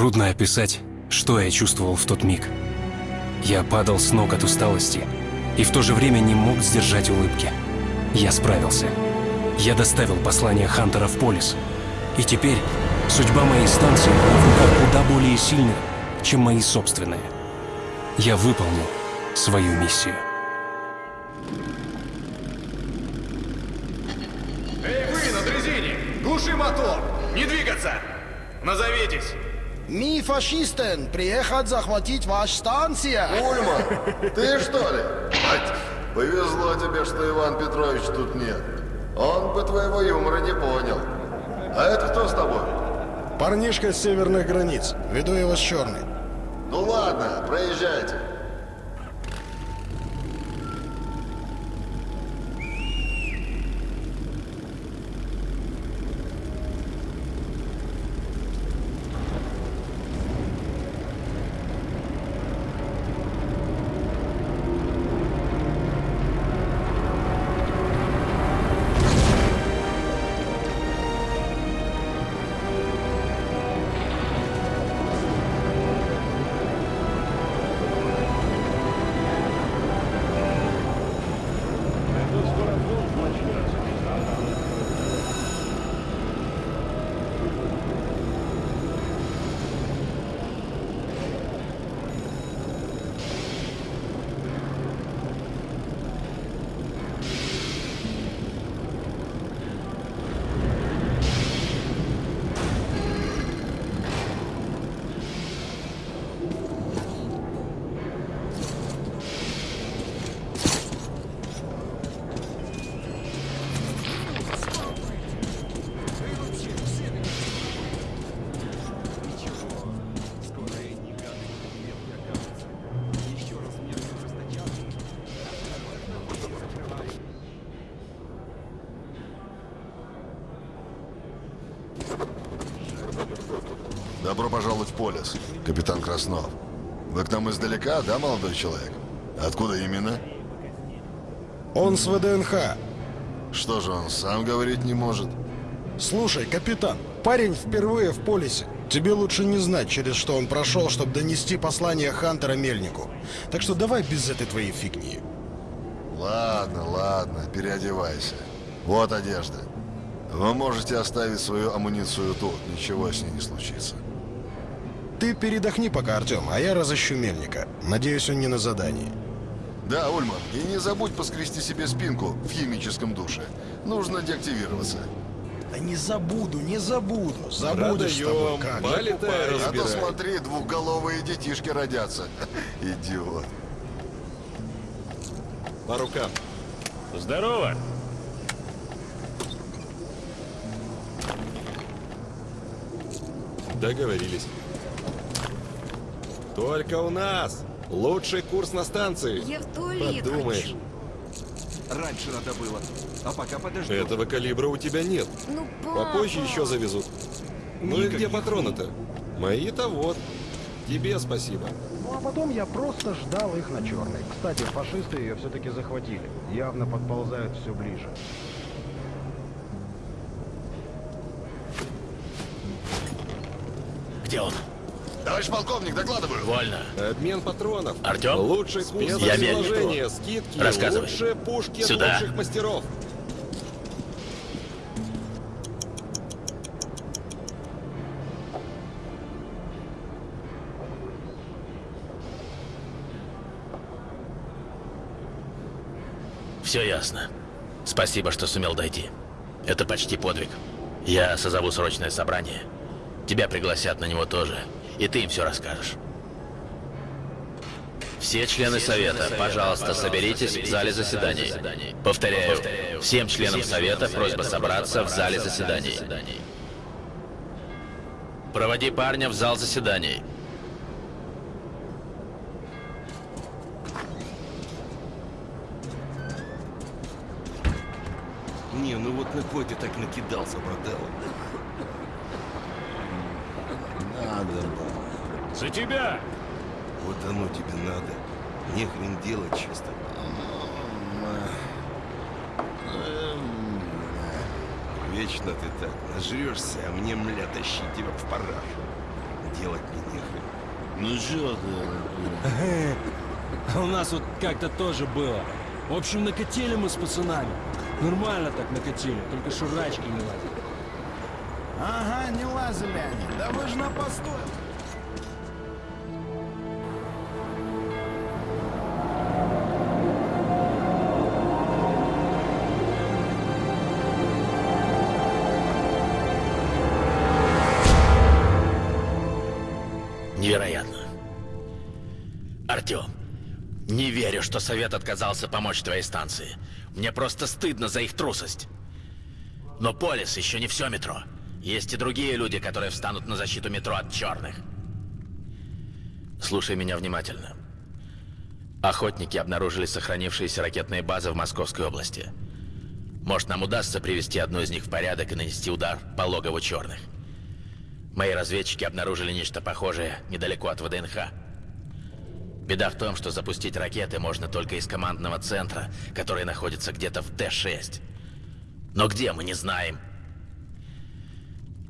Трудно описать, что я чувствовал в тот миг. Я падал с ног от усталости и в то же время не мог сдержать улыбки. Я справился. Я доставил послание Хантера в Полис. И теперь судьба моей станции была в руках куда более сильных, чем мои собственные. Я выполнил свою миссию. Эй, вы на дрезине! Глуши мотор! Не двигаться! Назовитесь! Ми фашистен, приехать захватить ваш станция. Ульман, ты что ли? Ать, повезло тебе, что Иван Петрович тут нет. Он бы твоего юмора не понял. А это кто с тобой? Парнишка с северных границ. Веду его с черной. Ну ладно, проезжайте. Полис, капитан Краснов. Вы к нам издалека, да, молодой человек? Откуда именно? Он с ВДНХ. Что же он сам говорить не может? Слушай, капитан, парень впервые в полисе. Тебе лучше не знать, через что он прошел, чтобы донести послание Хантера Мельнику. Так что давай без этой твоей фигни. Ладно, ладно, переодевайся. Вот одежда. Вы можете оставить свою амуницию тут, ничего с ней не случится. Ты передохни пока, Артем, а я разыщу Мельника. Надеюсь, он не на задании. Да, Ульман, и не забудь поскрести себе спинку в химическом душе. Нужно деактивироваться. Да не забуду, не забуду. Забудешь с тобой, как же. А то смотри, двухголовые детишки родятся. Идиот. По рукам. Здорово! Договорились. Только у нас. Лучший курс на станции. Я в туалет Подумаешь. хочу. Раньше надо было. А пока подождем. Этого калибра у тебя нет. Ну, папа. Попозже еще завезут. Ну и где патроны-то? Мои-то вот. Тебе спасибо. Ну а потом я просто ждал их на черной. Кстати, фашисты ее все-таки захватили. Явно подползают все ближе. Где он? Товарищ полковник, докладываю. Вольно. Обмен патронов. Артем? Лучший курс Я расположения, скидки, Рассказывай. лучшие пушки от Сюда. лучших мастеров. Все ясно. Спасибо, что сумел дойти. Это почти подвиг. Я созову срочное собрание. Тебя пригласят на него тоже. И ты им все расскажешь. Все члены Совета, пожалуйста, соберитесь в зале заседаний. Повторяю, всем членам Совета просьба собраться в зале заседаний. Проводи парня в зал заседаний. Не, ну вот на кой ты так накидался, брателло? Надо было. За тебя! Вот оно тебе надо. Не хрен делать чисто. Вечно ты так нажрешься, а мне, мля, тащить тебя в парашу. делать мне нехрен. Ну чё ты? А у нас вот как-то тоже было. В общем, накатили мы с пацанами. Нормально так накатили, только шурачки не лазили. Ага, не лазили они. Да вы же на посту. Не верю, что Совет отказался помочь твоей станции. Мне просто стыдно за их трусость. Но Полис еще не все метро. Есть и другие люди, которые встанут на защиту метро от черных. Слушай меня внимательно. Охотники обнаружили сохранившиеся ракетные базы в Московской области. Может, нам удастся привести одну из них в порядок и нанести удар по логову черных. Мои разведчики обнаружили нечто похожее недалеко от ВДНХ. Беда в том, что запустить ракеты можно только из командного центра, который находится где-то в Т-6. Но где, мы не знаем.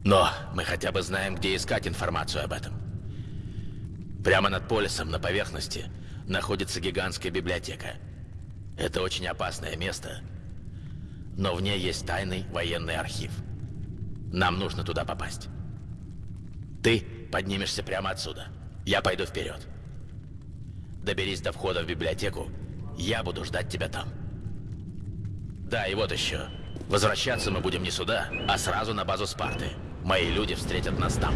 Но мы хотя бы знаем, где искать информацию об этом. Прямо над полисом, на поверхности, находится гигантская библиотека. Это очень опасное место, но в ней есть тайный военный архив. Нам нужно туда попасть. Ты поднимешься прямо отсюда. Я пойду вперед. Доберись до входа в библиотеку. Я буду ждать тебя там. Да, и вот еще. Возвращаться мы будем не сюда, а сразу на базу Спарты. Мои люди встретят нас там.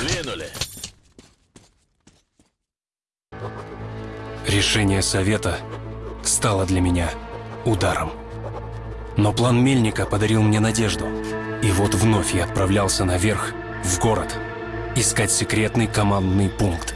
Двинули. Решение совета стало для меня ударом. Но план Мельника подарил мне надежду. И вот вновь я отправлялся наверх, в город, искать секретный командный пункт.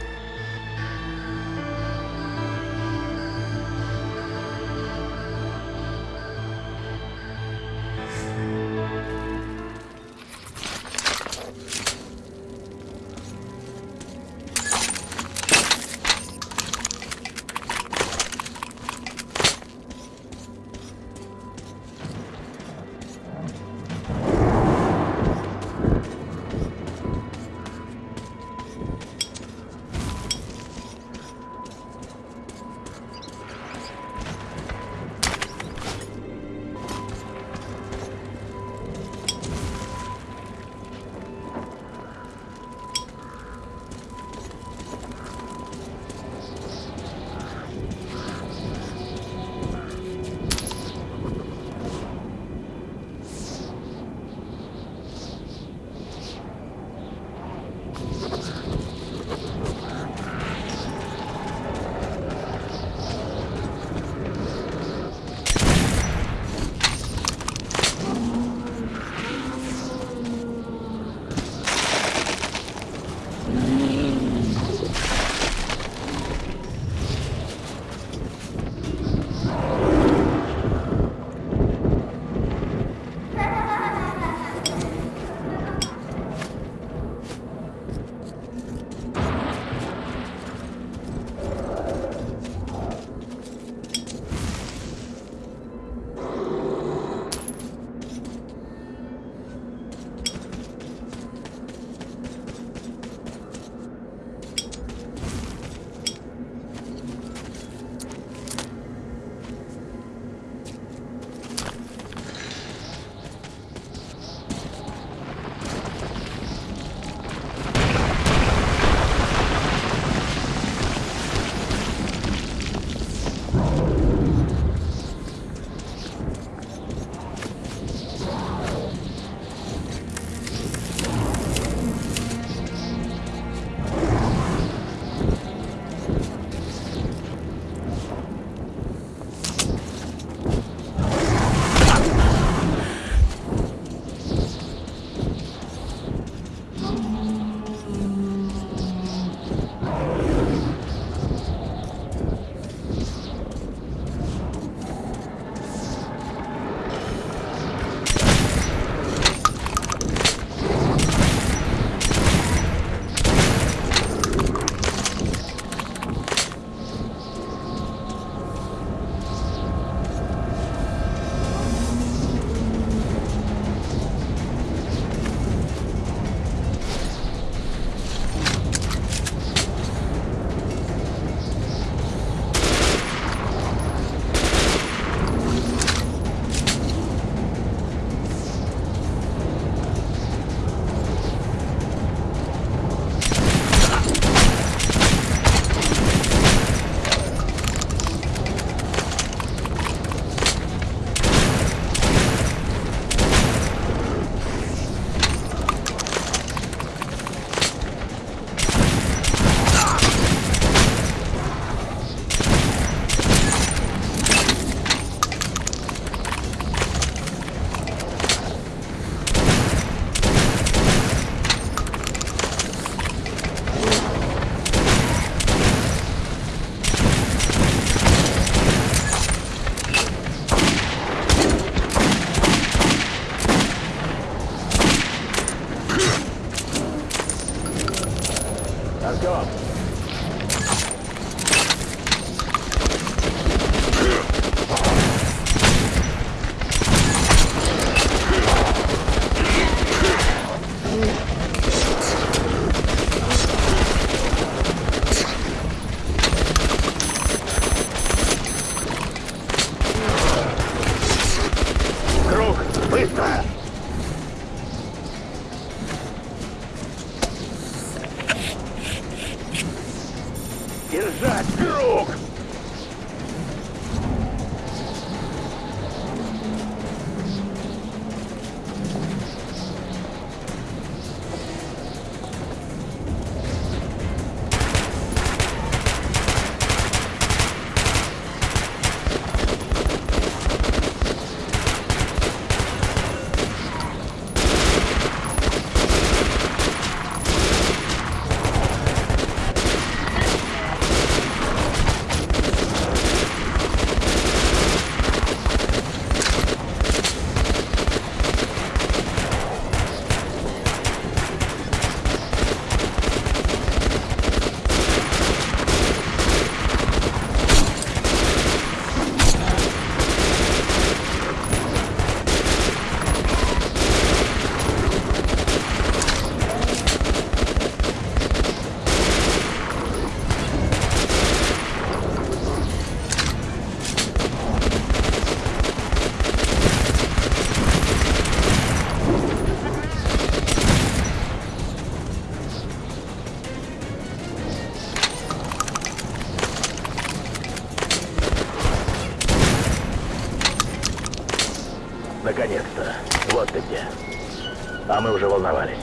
Мы уже волновались.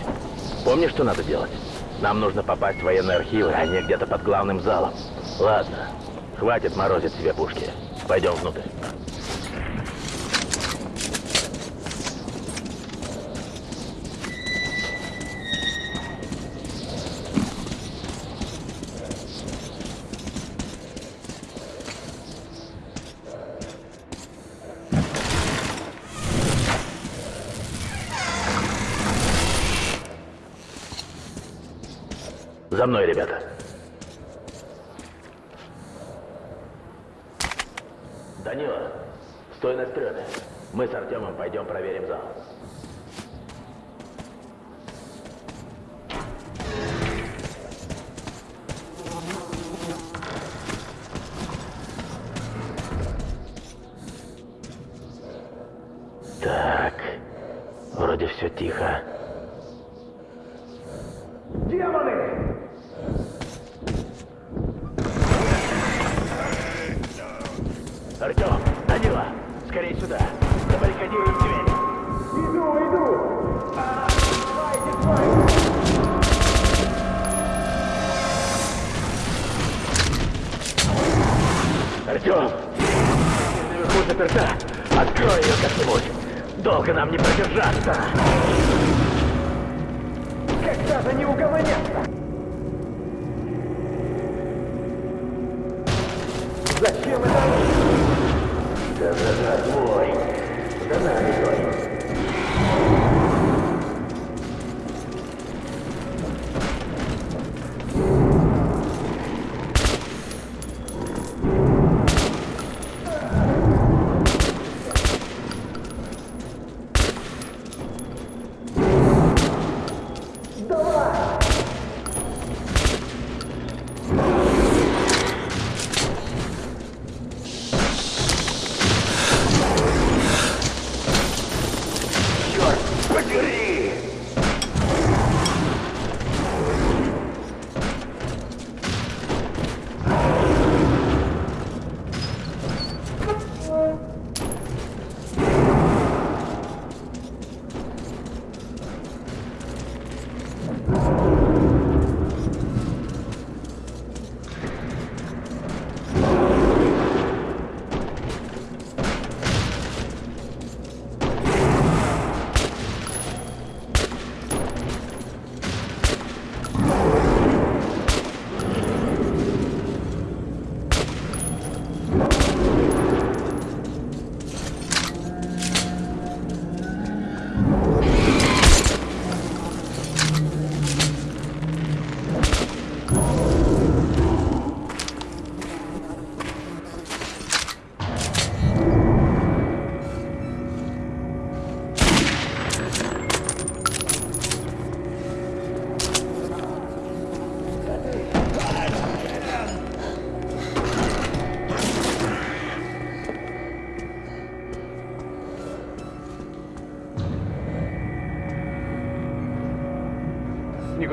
Помнишь, что надо делать? Нам нужно попасть в военные архивы, они где-то под главным залом. Ладно, хватит морозить себе пушки. Пойдем внутрь. За мной, ребята. Данила, стой на стреме. Мы с Артемом пойдем проверим зал.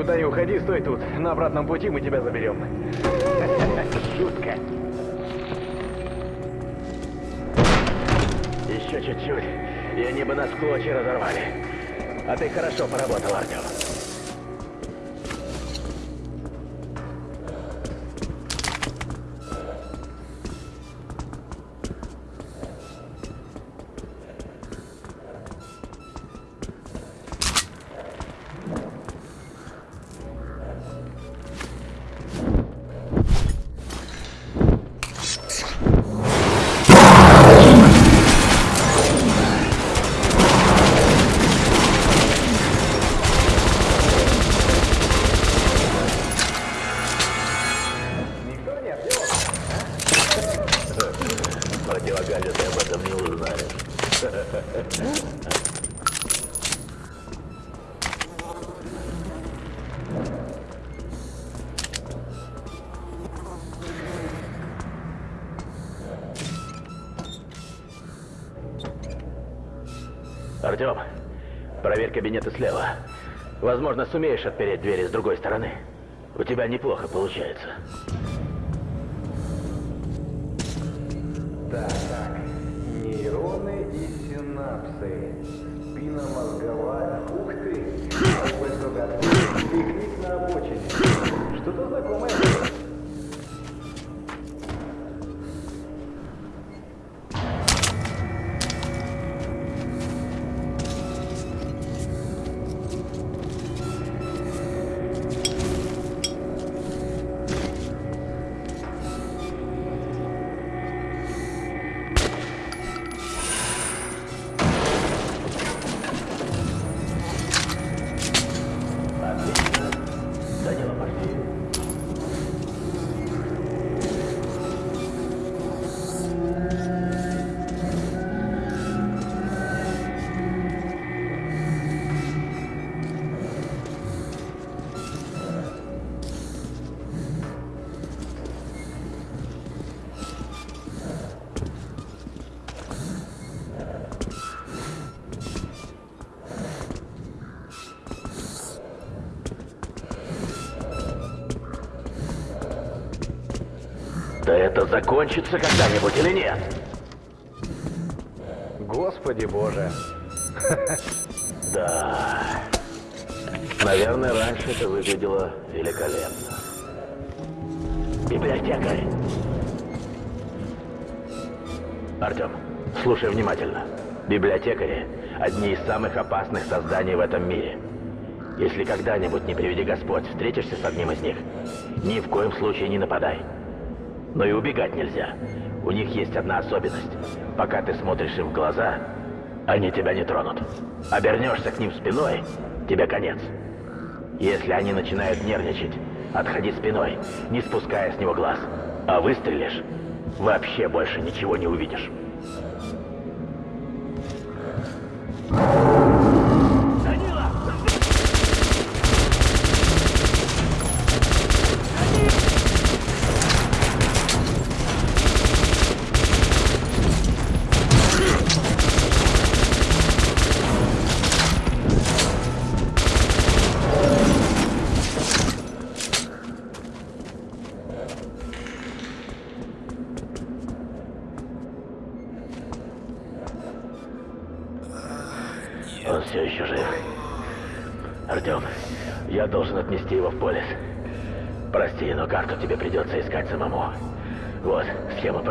Никуда не уходи, стой тут. На обратном пути мы тебя заберем. Шутка. Еще чуть-чуть, и они бы нас в клочья разорвали. А ты хорошо поработал, Артем. Кабинеты слева. Возможно, сумеешь отпереть двери с другой стороны. У тебя неплохо получается. Закончится когда-нибудь или нет? Господи боже. Да. Наверное, раньше это выглядело великолепно. Библиотекарь. Артем, слушай внимательно. Библиотекари – одни из самых опасных созданий в этом мире. Если когда-нибудь, не приведи Господь, встретишься с одним из них, ни в коем случае не нападай. Но и убегать нельзя. У них есть одна особенность. Пока ты смотришь им в глаза, они тебя не тронут. Обернешься к ним спиной, тебе конец. Если они начинают нервничать, отходи спиной, не спуская с него глаз. А выстрелишь, вообще больше ничего не увидишь.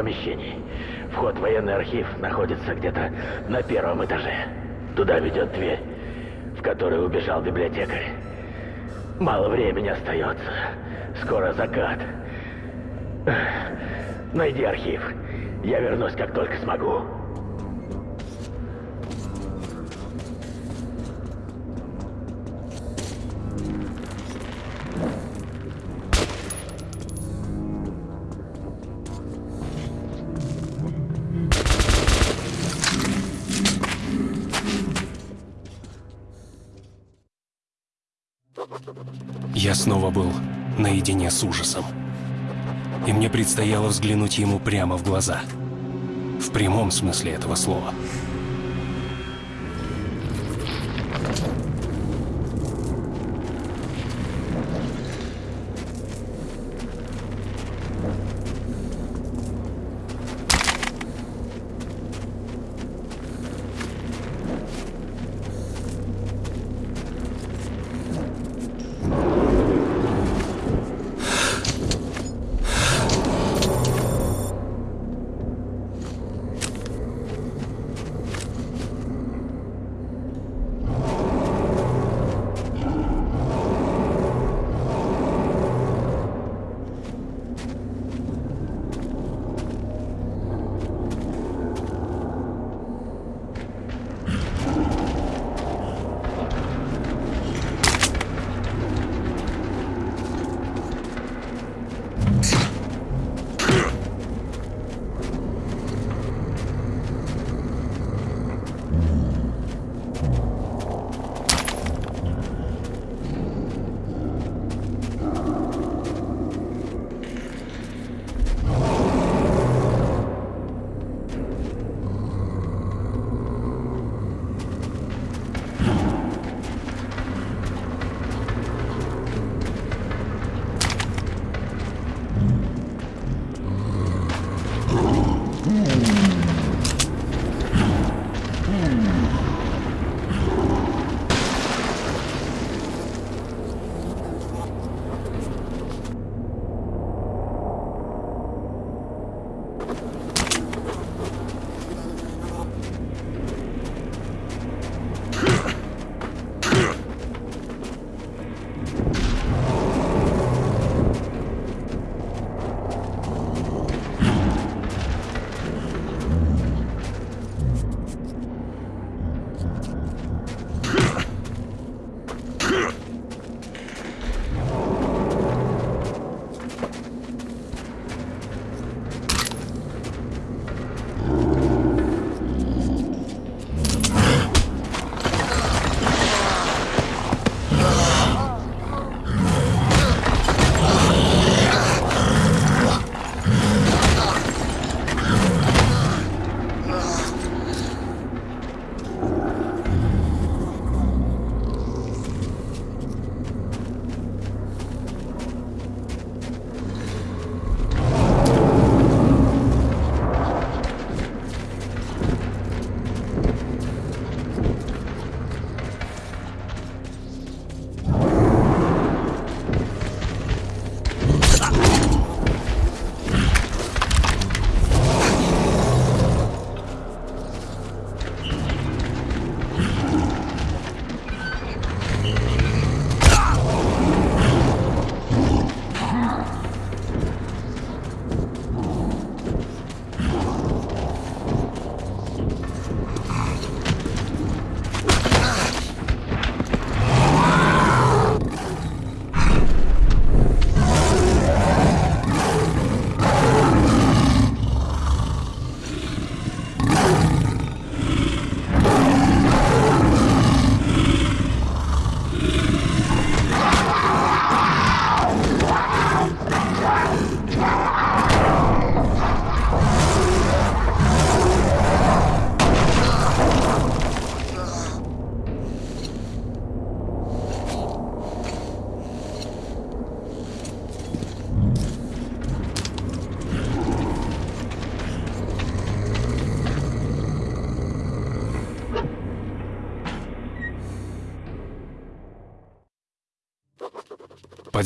Схема помещений. Вход в военный архив находится где-то на первом этаже. Туда ведет дверь, в которую убежал библиотекарь. Мало времени остается. Скоро закат. Найди архив. Я вернусь, как только смогу. Наедине с ужасом. И мне предстояло взглянуть ему прямо в глаза. В прямом смысле этого слова.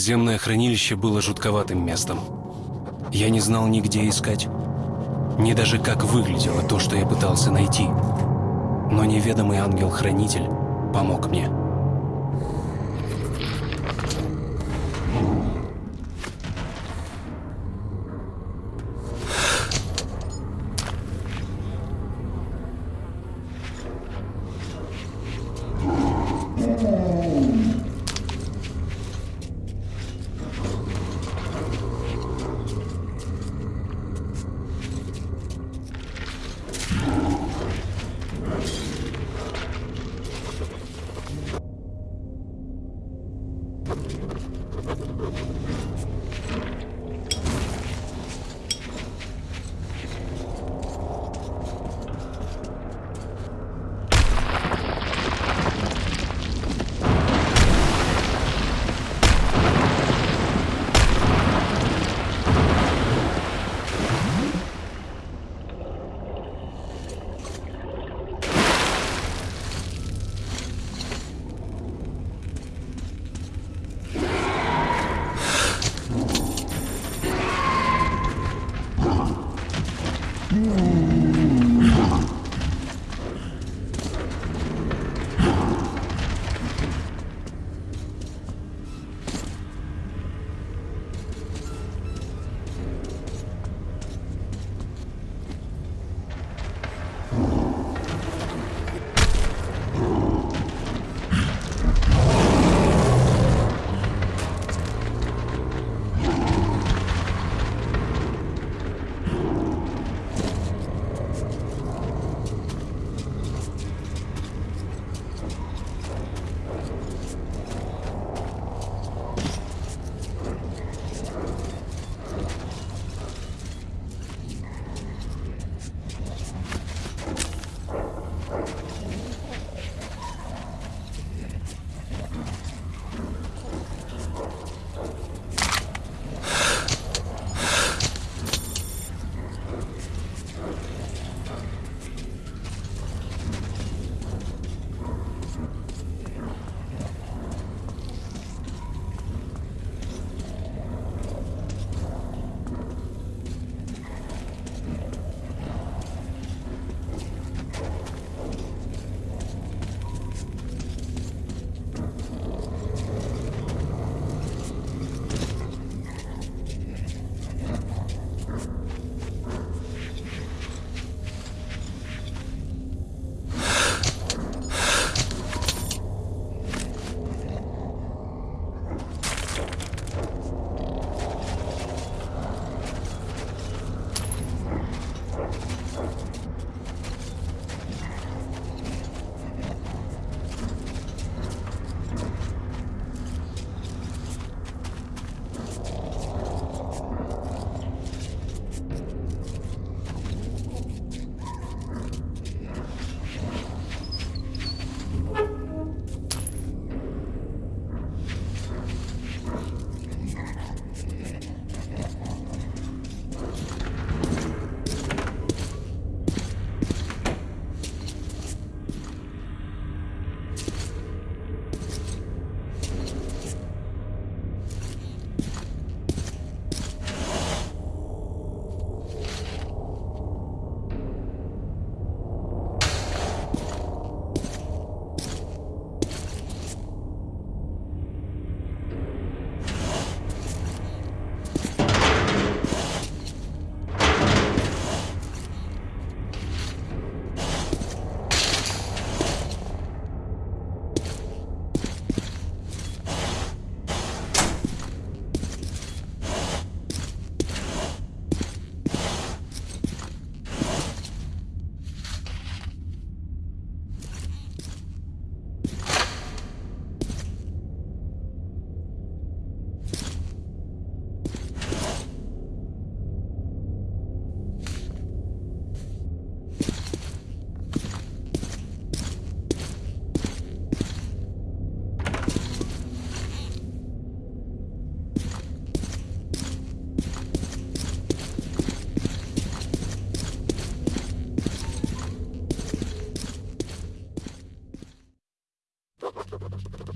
Подземное хранилище было жутковатым местом. Я не знал ни где искать, ни даже как выглядело то, что я пытался найти. Но неведомый ангел-хранитель помог мне.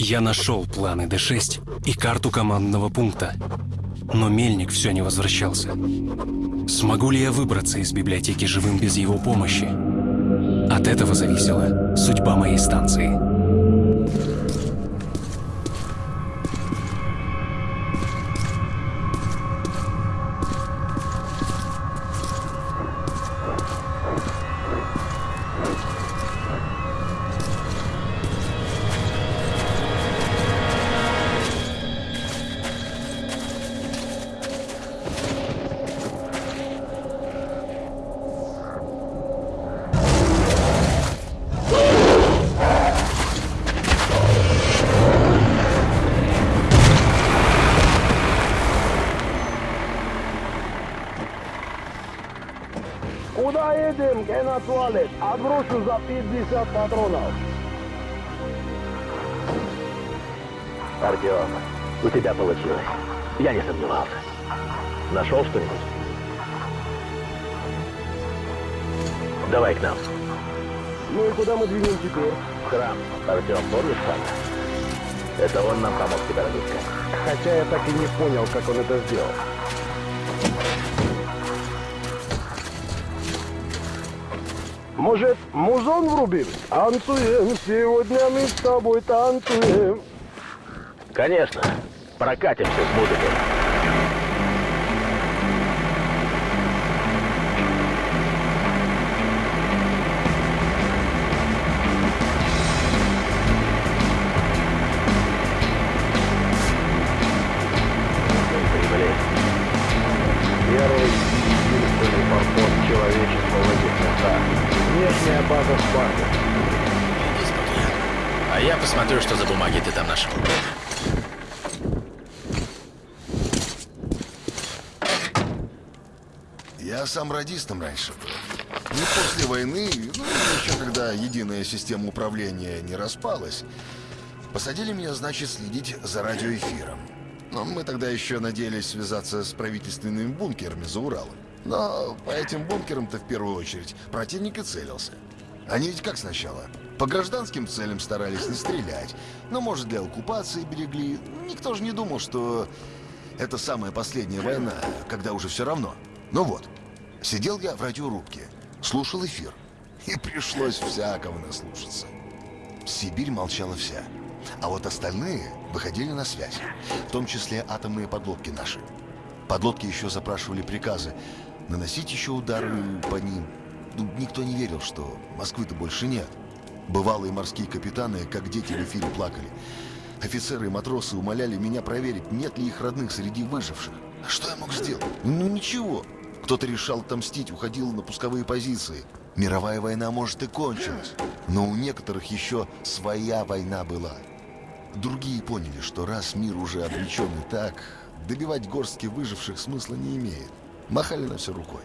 Я нашел планы Д6 и карту командного пункта. Но Мельник все не возвращался. Смогу ли я выбраться из библиотеки живым без его помощи? От этого зависела судьба моей станции. Это сделал. Может, музон врубим? Танцуем, сегодня мы с тобой танцуем. Конечно. Прокатимся с музыкой. Сам радистом раньше был. Не после войны, ну, еще когда единая система управления не распалась, посадили меня, значит, следить за радиоэфиром. Но мы тогда еще надеялись связаться с правительственными бункерами за Уралом. Но по этим бункерам-то в первую очередь противник и целился. Они ведь как сначала? По гражданским целям старались не стрелять. Но, может, для оккупации берегли. Никто же не думал, что это самая последняя война, когда уже все равно. Ну вот, сидел я в радиорубке, слушал эфир. И пришлось всякого наслушаться. Сибирь молчала вся. А вот остальные выходили на связь. В том числе атомные подлодки наши. Подлодки еще запрашивали приказы наносить еще удары по ним. Ну, никто не верил, что Москвы-то больше нет. Бывалые морские капитаны, как дети в эфире, плакали. Офицеры и матросы умоляли меня проверить, нет ли их родных среди выживших. Что я мог сделать? Ну ничего. Кто-то решал отомстить, уходил на пусковые позиции. Мировая война, может, и кончилась. Но у некоторых еще своя война была. Другие поняли, что раз мир уже обречен и так, добивать горстки выживших смысла не имеет. Махали на все рукой.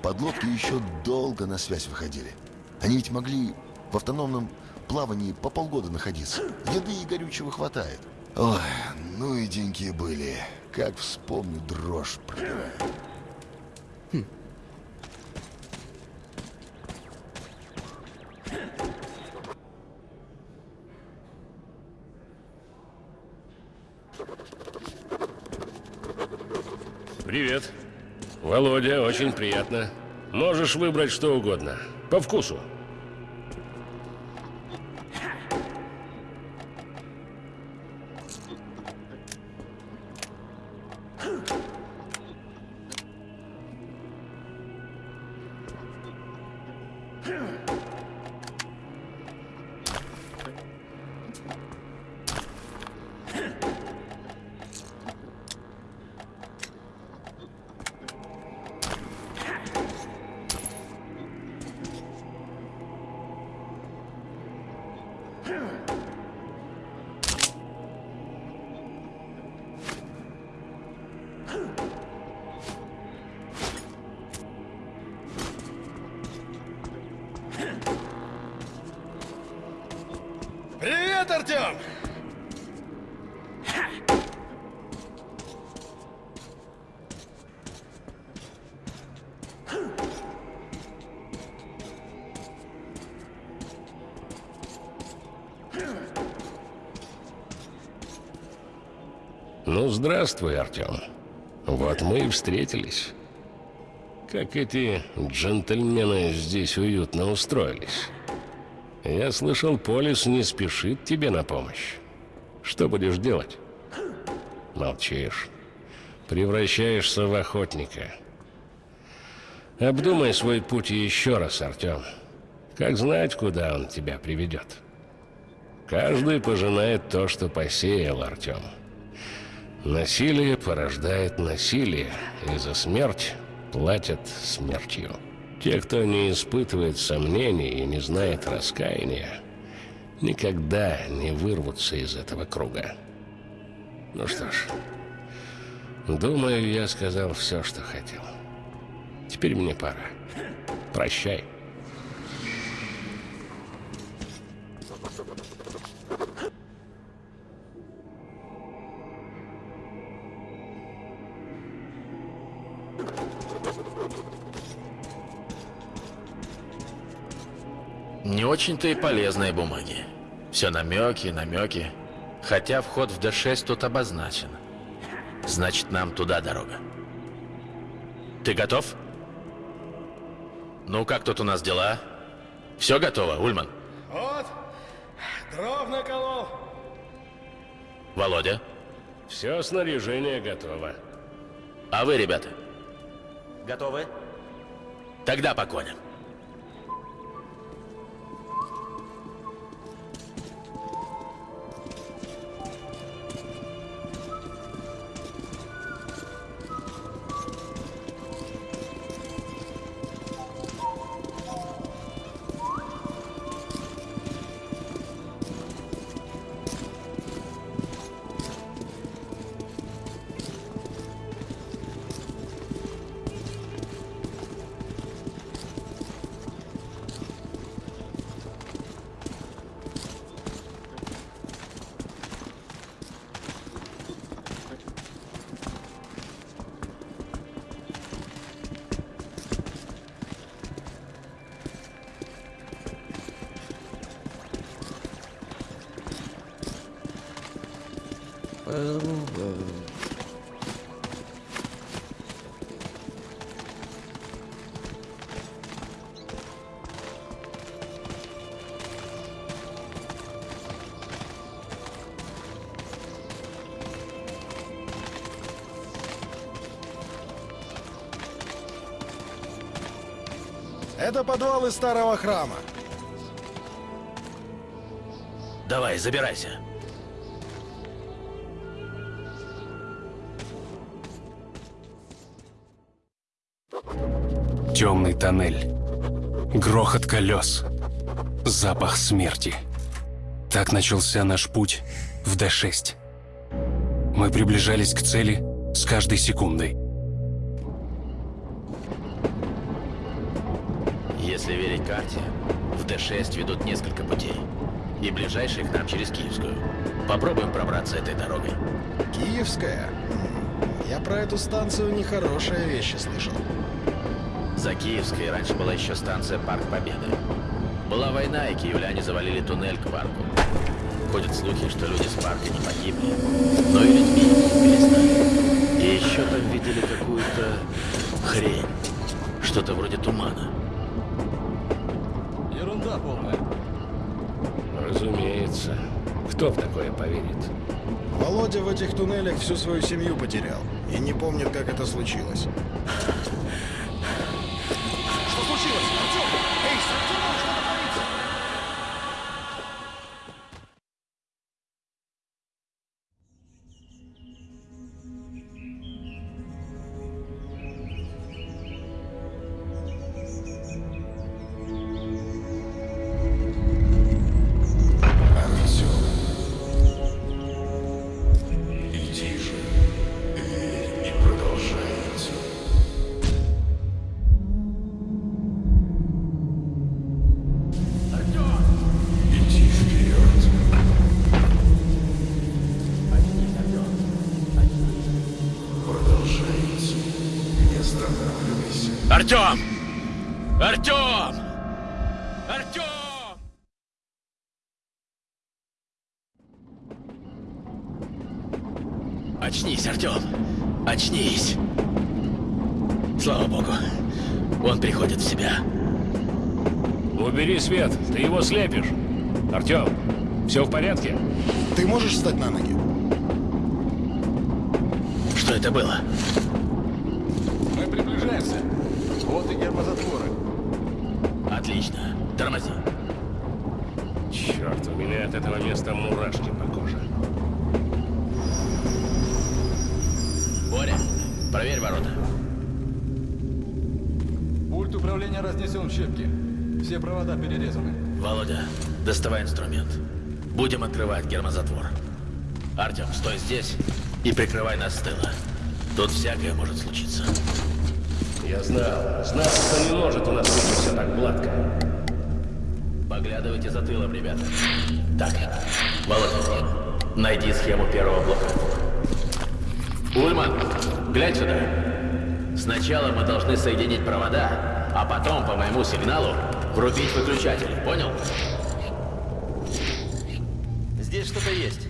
Подлодки еще долго на связь выходили. Они ведь могли в автономном плавании по полгода находиться. Еды и горючего хватает. Ой, ну и деньги были. Как вспомню, дрожь пробирает. Привет. Володя, очень приятно. Можешь выбрать что угодно. По вкусу. Здравствуй, Артем. Вот мы и встретились. Как эти джентльмены здесь уютно устроились. Я слышал, Полис не спешит тебе на помощь. Что будешь делать? Молчишь. Превращаешься в охотника. Обдумай свой путь еще раз, Артем. Как знать, куда он тебя приведет. Каждый пожинает то, что посеял, Артем. Насилие порождает насилие, и за смерть платят смертью. Те, кто не испытывает сомнений и не знает раскаяния, никогда не вырвутся из этого круга. Ну что ж, думаю, я сказал все, что хотел. Теперь мне пора. Прощай. Очень-то и полезные бумаги. Все намеки, намеки. Хотя вход в Д6 тут обозначен. Значит, нам туда дорога. Ты готов? Ну, как тут у нас дела? Все готово, Ульман? Вот, дров наколол. Володя? Все снаряжение готово. А вы, ребята? Готовы? Тогда по коням. Подвалы старого храма. Давай, забирайся. Темный тоннель. Грохот колес. Запах смерти. Так начался наш путь в Д-6. Мы приближались к цели с каждой секундой. Карте, в Д6 ведут несколько путей. И ближайший к нам через Киевскую. Попробуем пробраться этой дорогой. Киевская? М, Я про эту станцию нехорошие вещи слышал. За Киевской раньше была еще станция Парк Победы. Была война, и киевляне завалили туннель к парку. Ходят слухи, что люди с парка не погибли, но и людьми не перестали. И еще там видели какую-то хрень. Что-то вроде тумана. Ерунда полная. Разумеется. Кто в такое поверит? Володя в этих туннелях всю свою семью потерял. И не помнит, как это случилось. Прикрывай нас с тыла. Тут всякое может случиться. Я знал, знал, что не может у нас выйти все так гладко. Поглядывайте за тылом, ребята. Так, Володя, найди схему первого блока. Ульман, глянь сюда. Сначала мы должны соединить провода, а потом по моему сигналу врубить выключатель. Понял? Здесь что-то есть.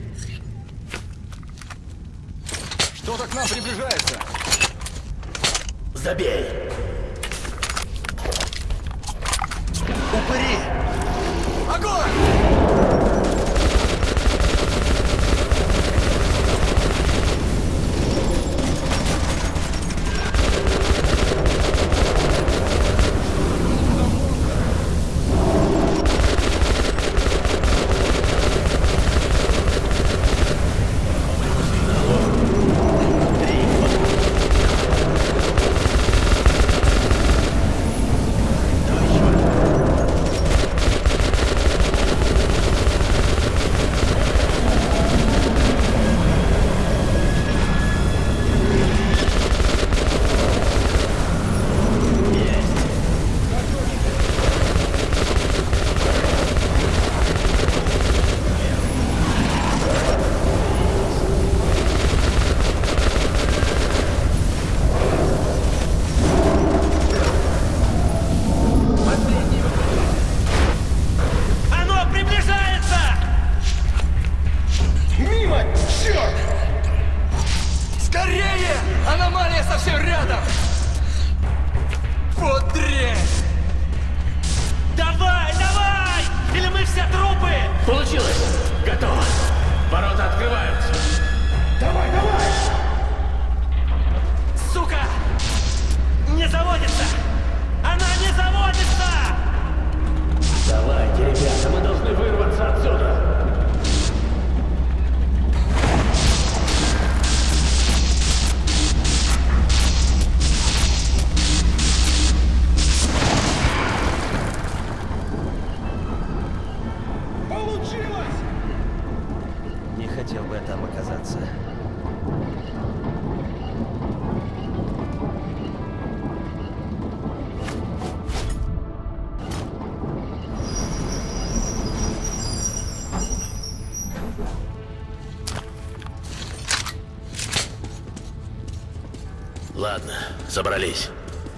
Собрались.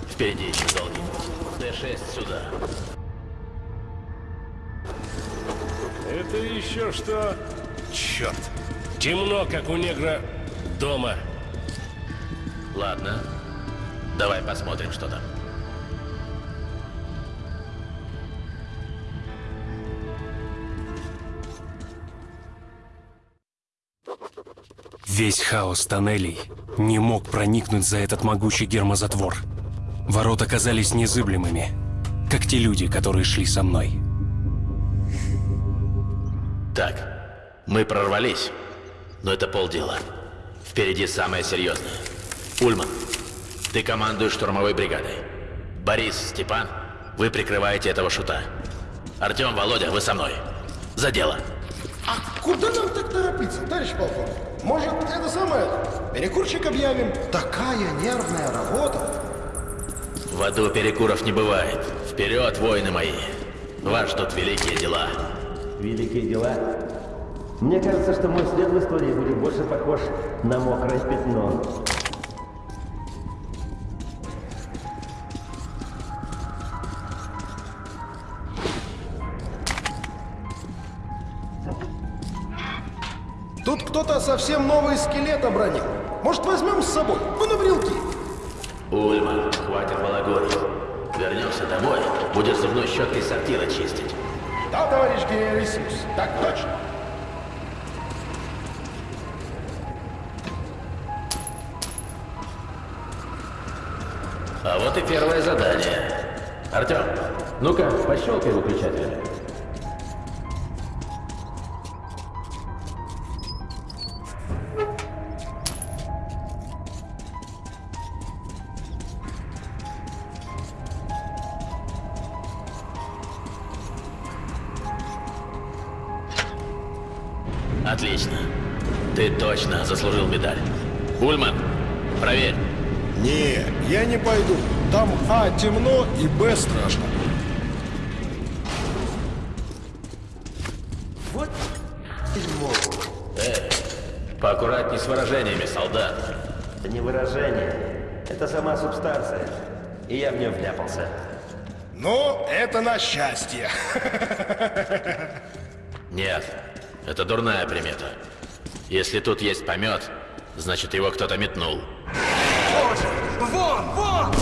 Впереди еще долгий путь. Д-6 сюда. Это еще что? Черт! Темно, как у негра дома. Ладно. Давай посмотрим, что там. Весь хаос тоннелей не мог проникнуть за этот могучий гермозатвор. Ворота казались незыблемыми, как те люди, которые шли со мной. Так, мы прорвались, но это полдела. Впереди самое серьезное. Ульман, ты командуешь штурмовой бригадой. Борис, Степан, вы прикрываете этого шута. Артем, Володя, вы со мной. За дело. А куда нам так торопиться, товарищ полковник? Может, это самое, перекурчик объявим? Такая нервная работа. В аду перекуров не бывает. Вперед, воины мои. Вас ждут великие дела. Великие дела? Мне кажется, что мой след в истории будет больше похож на мокрое пятно. Тут кто-то совсем новый скелет обронил. Может, возьмем с собой? На брелки. Ульман, хватит балагурить. Вернемся домой, будешь зубной щеткой сортира чистить. Да, товарищ генералиссимус, так точно. А вот и первое задание. Артем, ну-ка, пощелкай выключателями. Отлично. Ты точно заслужил медаль. Ульман, проверь. Не, я не пойду. Там А темно и Б страшно. Вот дерьмо. Эй, поаккуратней с выражениями, солдат. Это не выражение. Это сама субстанция. И я в нее вляпался. Ну, это на счастье. Нет, это дурная примета. Если тут есть помет, значит его кто-то метнул. Вон, вон!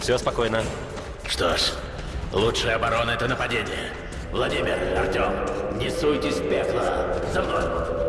Все спокойно. Что ж, лучшая оборона — это нападение. Владимир, Артем, не суйтесь в пекло. За мной.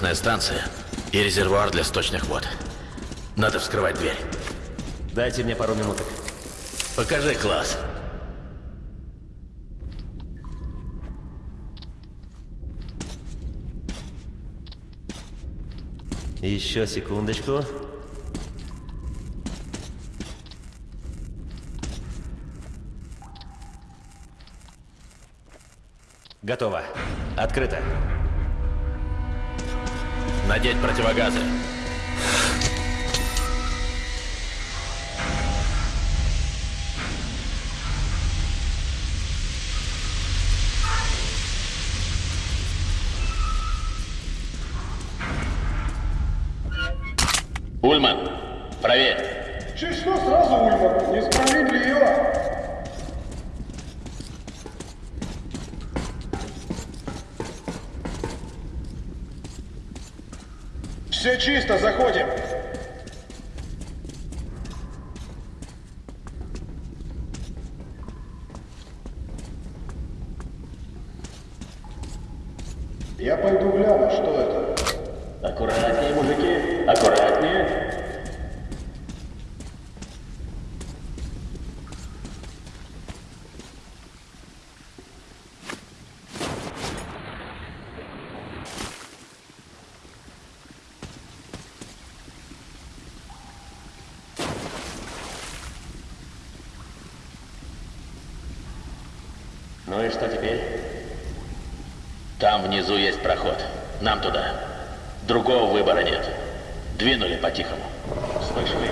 Насосная станция и резервуар для сточных вод. Надо вскрывать дверь. Дайте мне пару минуток. Покажи класс. Еще секундочку. Готово. Открыто. Надеть противогазы. Ульман, проверь. Чуть что сразу, Ульман? Несправедливо. Все чисто, заходим. Я пойду гляну, что это. Аккуратнее, мужики, аккуратнее. Ну и что теперь? Там внизу есть проход. Нам туда. Другого выбора нет. Двинули по-тихому. Слышали?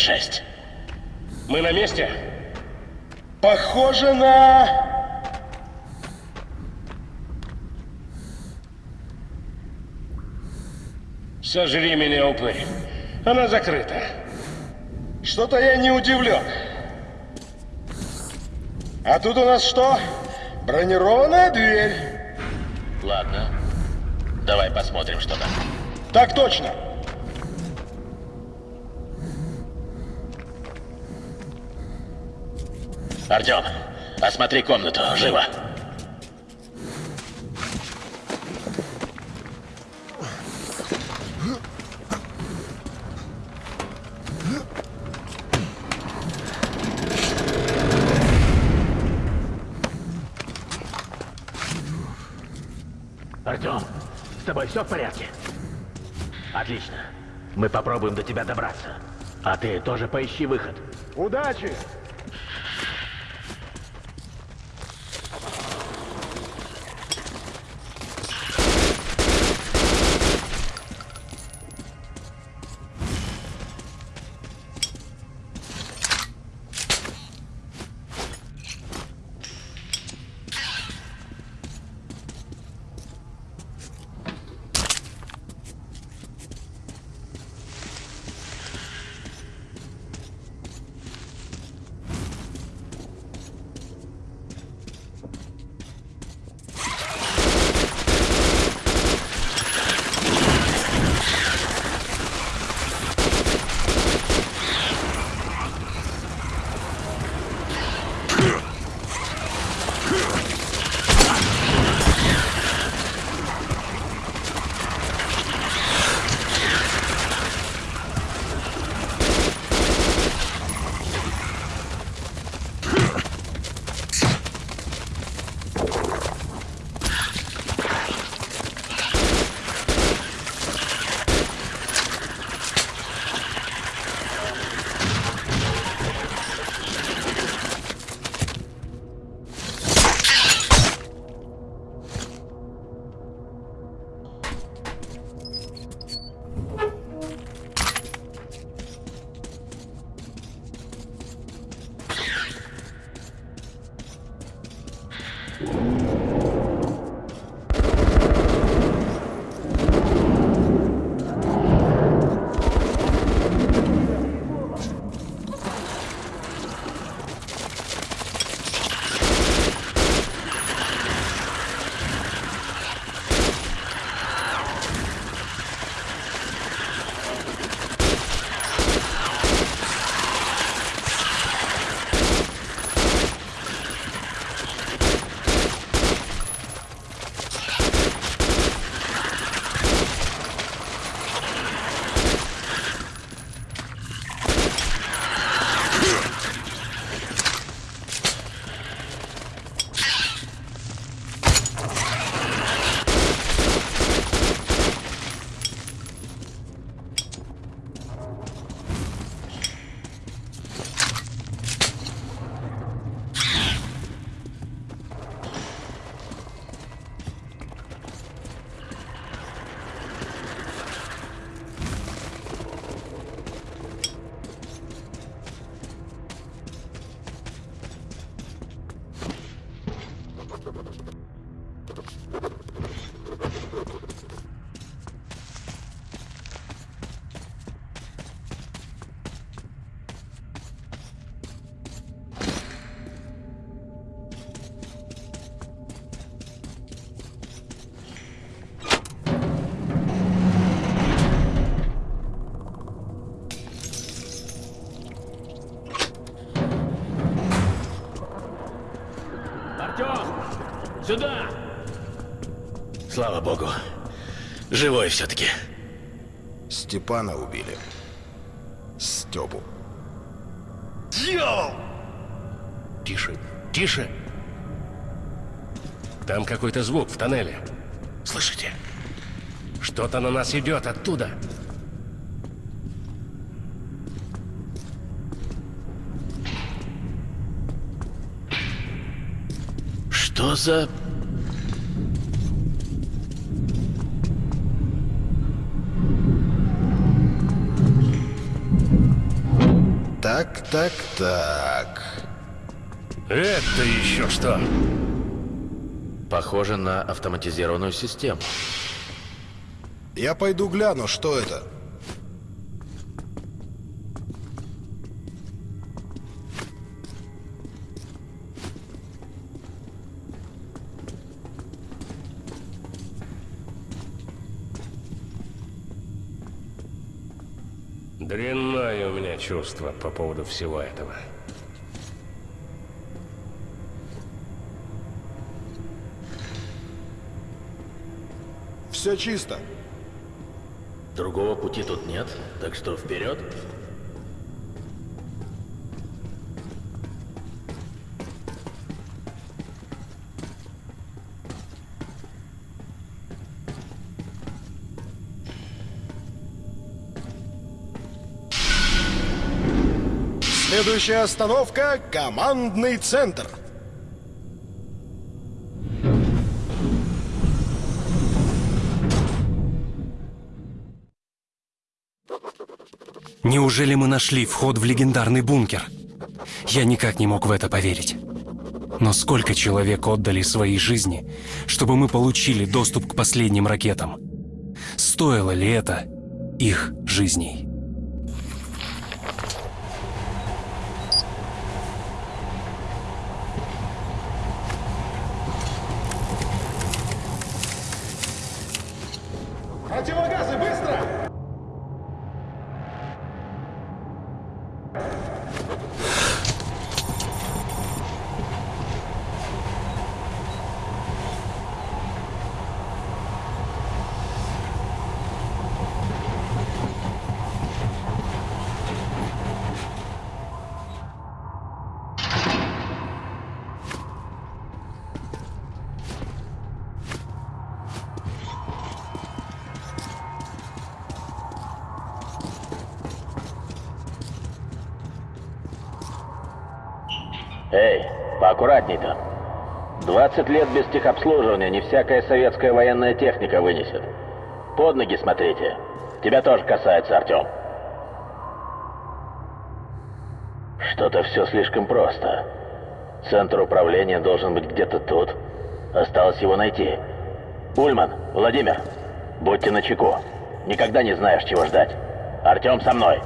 Т-6. Мы на месте? Похоже на... Сожри меня, упырь. Она закрыта. Что-то я не удивлен. А тут у нас что? Бронированная дверь. Ладно. Давай посмотрим, что там. Так точно. Артем, осмотри комнату, живо. Артем, с тобой все в порядке? Отлично. Мы попробуем до тебя добраться. А ты тоже поищи выход. Удачи! Сюда! Слава богу. Живой все-таки. Степана убили. Степу. Дьявол! Тише, тише! Там какой-то звук в тоннеле. Слышите? Что-то на нас идет оттуда. Что за... Так, так, так. Это еще что? Похоже на автоматизированную систему. Я пойду гляну, что это. Чувство по поводу всего этого. Все чисто. Другого пути тут нет, так что вперед. Следующая остановка — командный центр. Неужели мы нашли вход в легендарный бункер? Я никак не мог в это поверить. Но сколько человек отдали свои жизни, чтобы мы получили доступ к последним ракетам? Стоило ли это их жизней? 20 лет без техобслуживания не всякая советская военная техника вынесет. Под ноги смотрите. Тебя тоже касается, Артем. Что-то все слишком просто. Центр управления должен быть где-то тут. Осталось его найти. Ульман, Владимир, будьте начеку. Никогда не знаешь, чего ждать. Артем со мной.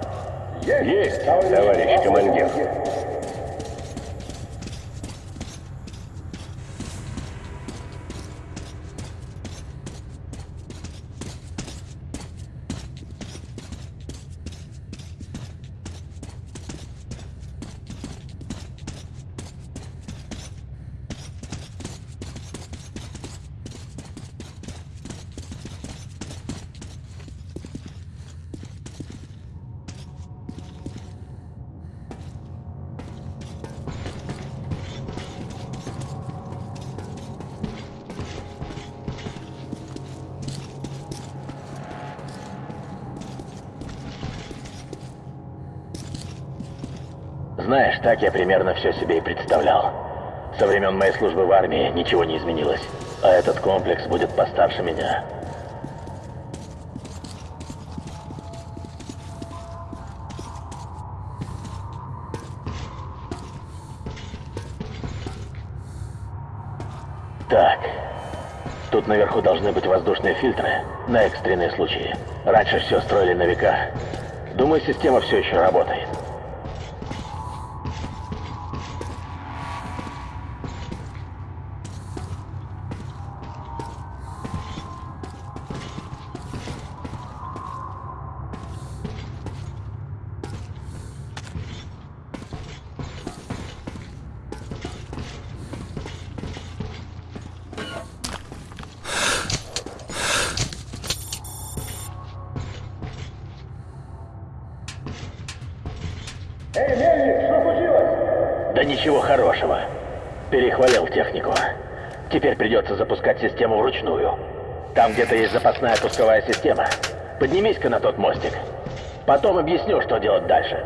Есть, товарищ командир. Примерно все себе и представлял. Со времен моей службы в армии ничего не изменилось. А этот комплекс будет постарше меня. Так. Тут наверху должны быть воздушные фильтры на экстренные случаи. Раньше все строили на века. Думаю, система все еще работает. Где-то есть запасная пусковая система. Поднимись-ка на тот мостик. Потом объясню, что делать дальше.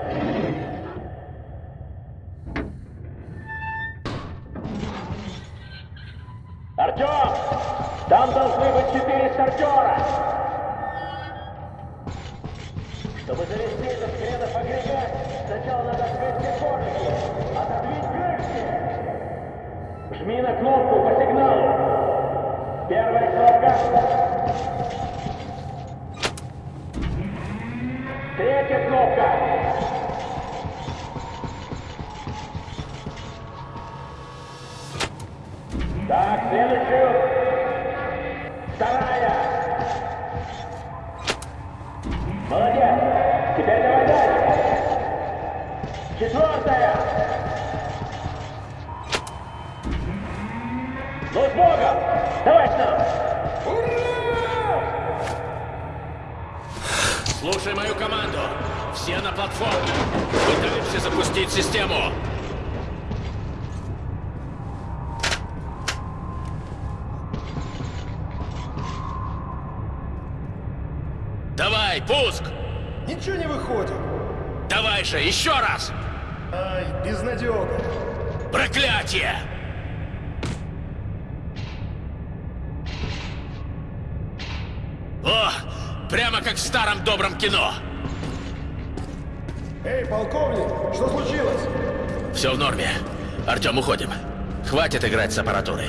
Пытаемся запустить систему. Давай, пуск! Ничего не выходит. Давай же, еще раз! Ай, безнадега. Проклятие! О, прямо как в старом добром кино. Эй, полковник, что случилось? Все в норме. Артем, уходим. Хватит играть с аппаратурой.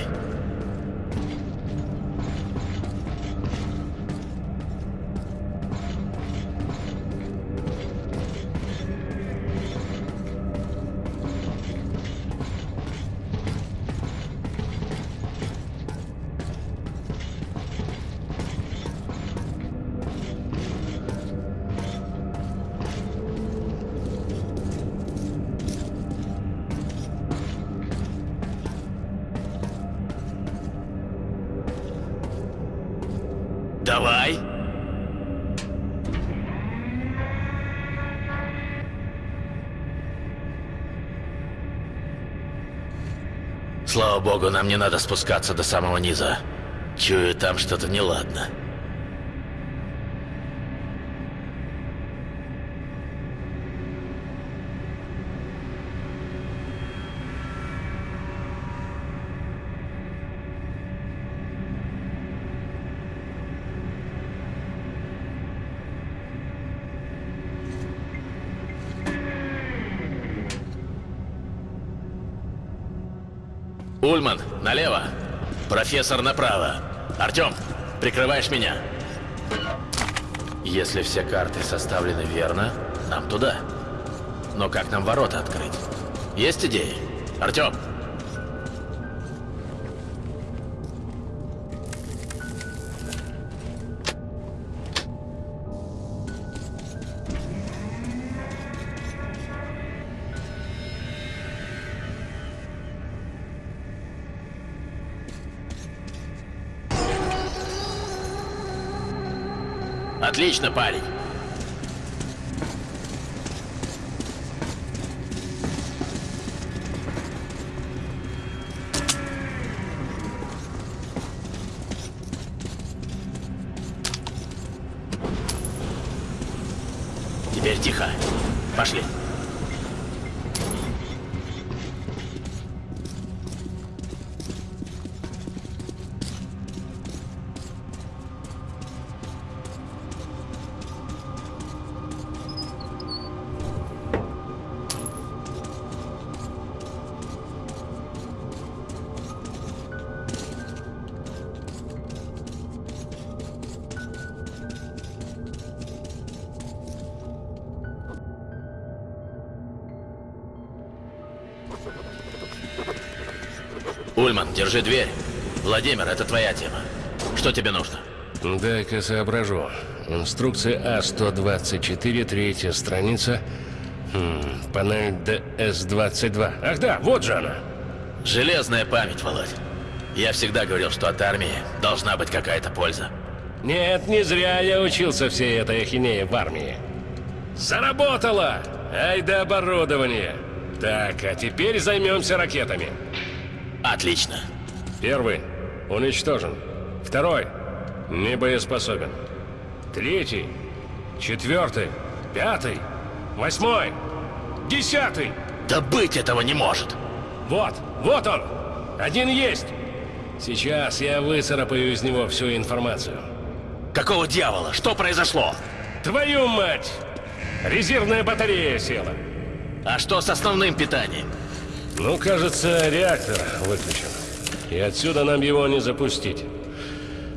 Слава богу, нам не надо спускаться до самого низа. Чую, там что-то неладно. Ульман, налево. Профессор направо. Артем, прикрываешь меня. Если все карты составлены верно, нам туда. Но как нам ворота открыть? Есть идеи? Артем! Отлично, парень. Ульман, держи дверь. Владимир, это твоя тема. Что тебе нужно? Дай-ка соображу. Инструкция А-124, третья страница. Хм, панель ДС-22. Ах да, вот же она. Железная память, Володь. Я всегда говорил, что от армии должна быть какая-то польза. Нет, не зря я учился всей этой ахинее в армии. Заработало! Ай да оборудование! Так, а теперь займемся ракетами. Отлично. Первый уничтожен. Второй не боеспособен. Третий, четвертый, пятый, восьмой, десятый. Да быть этого не может. Вот, вот он. Один есть. Сейчас я выцарапаю из него всю информацию. Какого дьявола? Что произошло? Твою мать! Резервная батарея села. А что с основным питанием? Ну, кажется, реактор выключен. И отсюда нам его не запустить.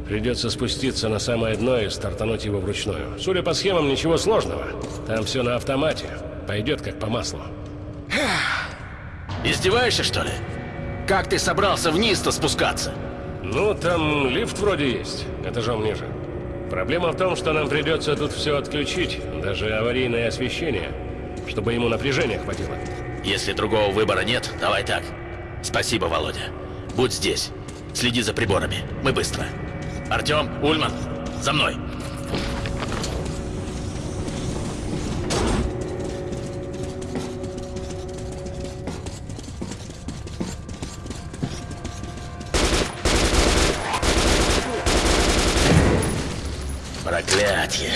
Придется спуститься на самое дно и стартануть его вручную. Судя по схемам, ничего сложного. Там все на автомате. Пойдет как по маслу. Издеваешься, что ли? Как ты собрался вниз-то спускаться? Ну, там лифт вроде есть, этажом ниже. Проблема в том, что нам придется тут все отключить, даже аварийное освещение, чтобы ему напряжения хватило. Если другого выбора нет, давай так. Спасибо, Володя. Будь здесь. Следи за приборами. Мы быстро. Артем, Ульман, за мной. Проклятье.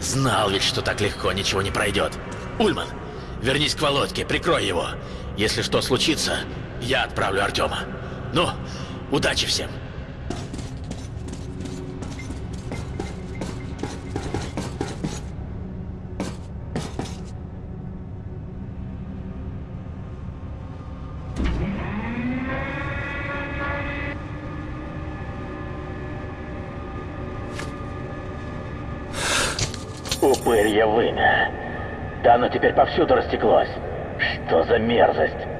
Знал ведь, что так легко ничего не пройдет. Ульман, Вернись к Володьке, прикрой его. Если что случится, я отправлю Артема. Ну, удачи всем. Упырье вымя. Да оно теперь повсюду растеклось. Что за мерзость?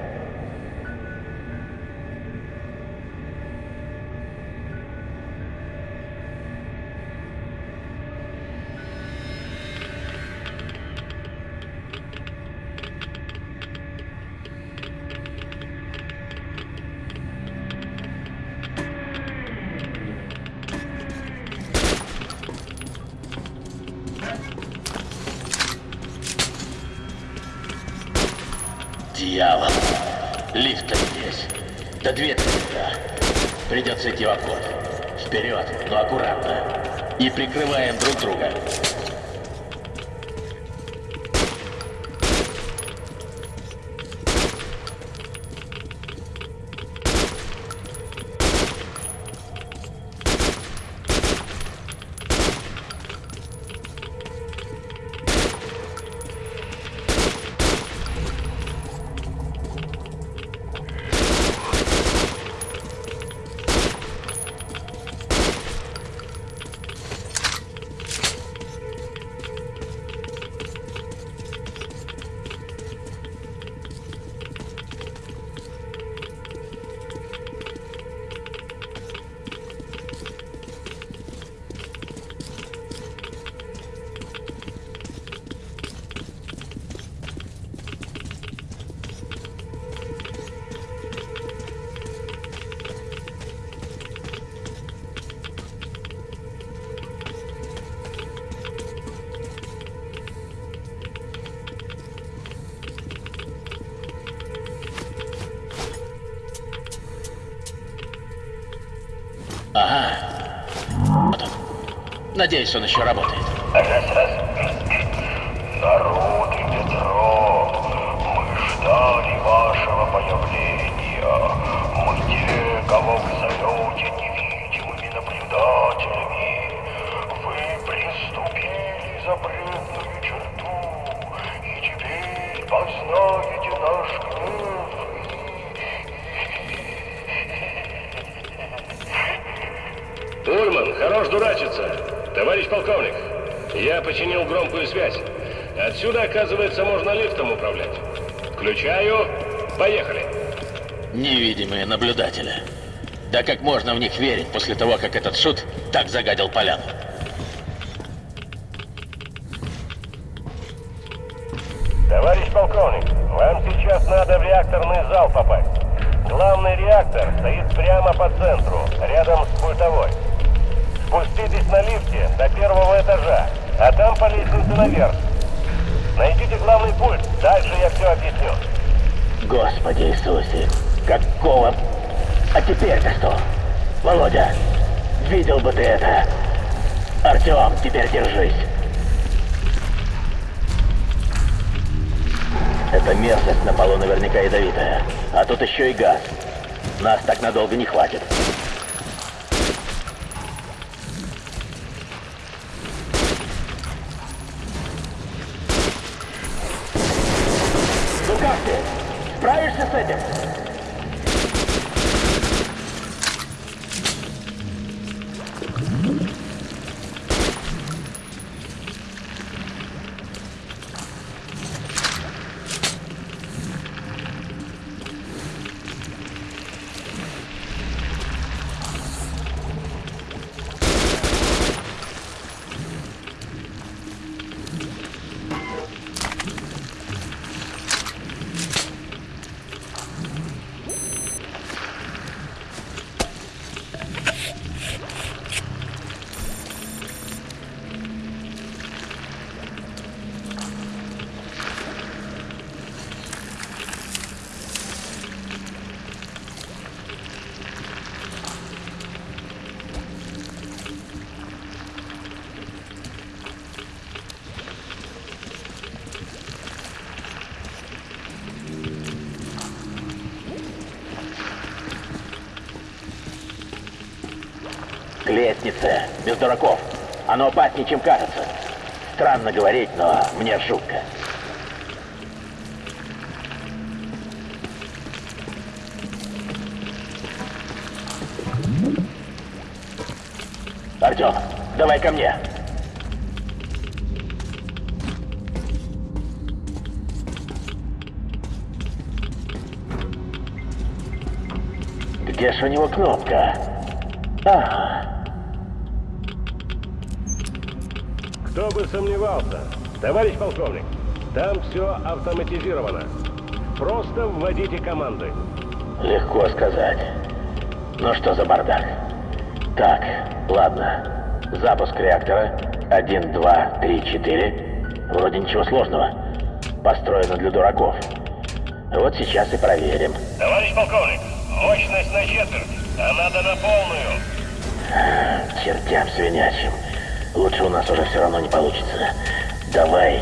Надеюсь, он еще работает. товарищ полковник. Я починил громкую связь. Отсюда, оказывается, можно лифтом управлять. Включаю. Поехали. Невидимые наблюдатели. Да как можно в них верить после того, как этот шут так загадил поляну? Без дураков. Оно опаснее, чем кажется. Странно говорить, но мне жутко. Артем, давай ко мне. Где ж у него кнопка? Ага. Кто бы сомневался? Товарищ полковник, там все автоматизировано. Просто вводите команды. Легко сказать. Ну что за бардак? Так, ладно. Запуск реактора. Один, два, три, четыре. Вроде ничего сложного. Построено для дураков. Вот сейчас и проверим. Товарищ полковник, мощность на четверть, а надо на полную. Чертям свинячим. Лучше у нас уже все равно не получится. Давай.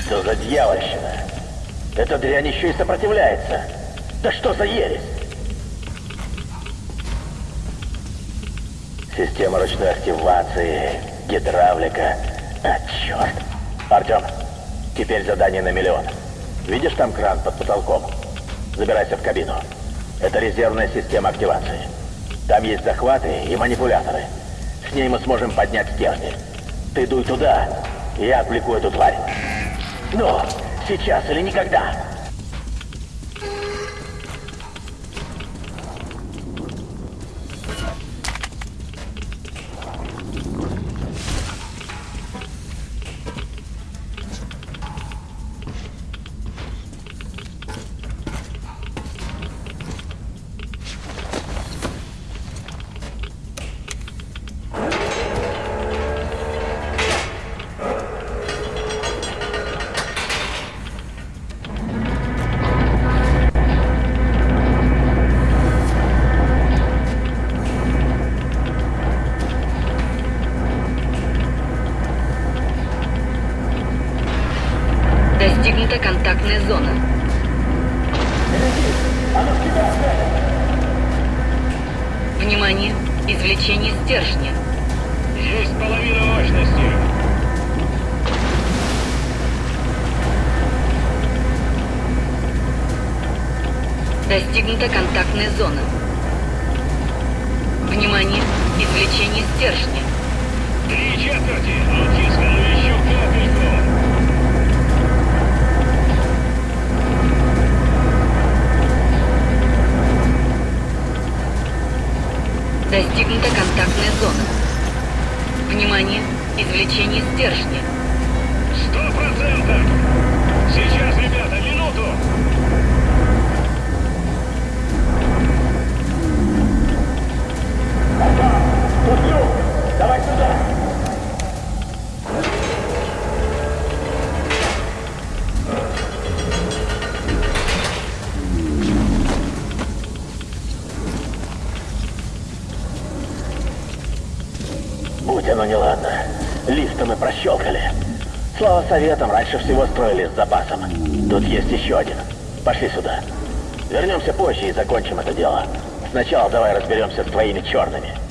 Что за дьявольщина? Эта дрянь еще и сопротивляется. Да что за ересь? Система ручной активации, гидравлика. А, черт. Артем, теперь задание на миллион. Видишь там кран под потолком? Забирайся в кабину. Это резервная система активации. Там есть захваты и манипуляторы. С ней мы сможем поднять стержни. Ты дуй туда, и я отвлеку эту тварь. Ну, сейчас или никогда. Стержня. Три четверти. Аутиска, ну еще капельку. Достигнута контактная зона. Внимание! Извлечение стержня. Сто процентов. Сейчас, ребята, минуту. Тут люк! Давай сюда! Будь оно неладно. Лифта мы прощелкали. Слава советам, раньше всего строили с запасом. Тут есть еще один. Пошли сюда. Вернемся позже и закончим это дело. Сначала давай разберемся с твоими черными.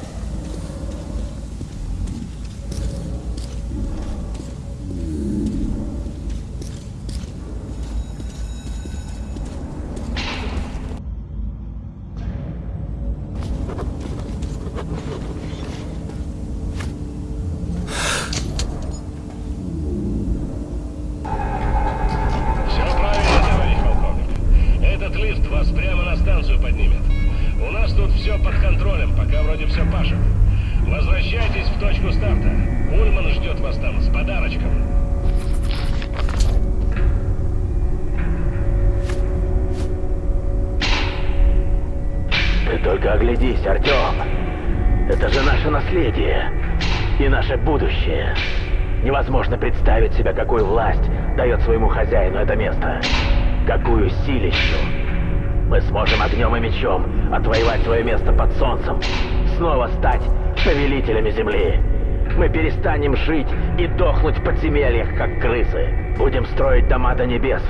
Перестанем жить и дохнуть в подземельях, как крысы. Будем строить дома до небес,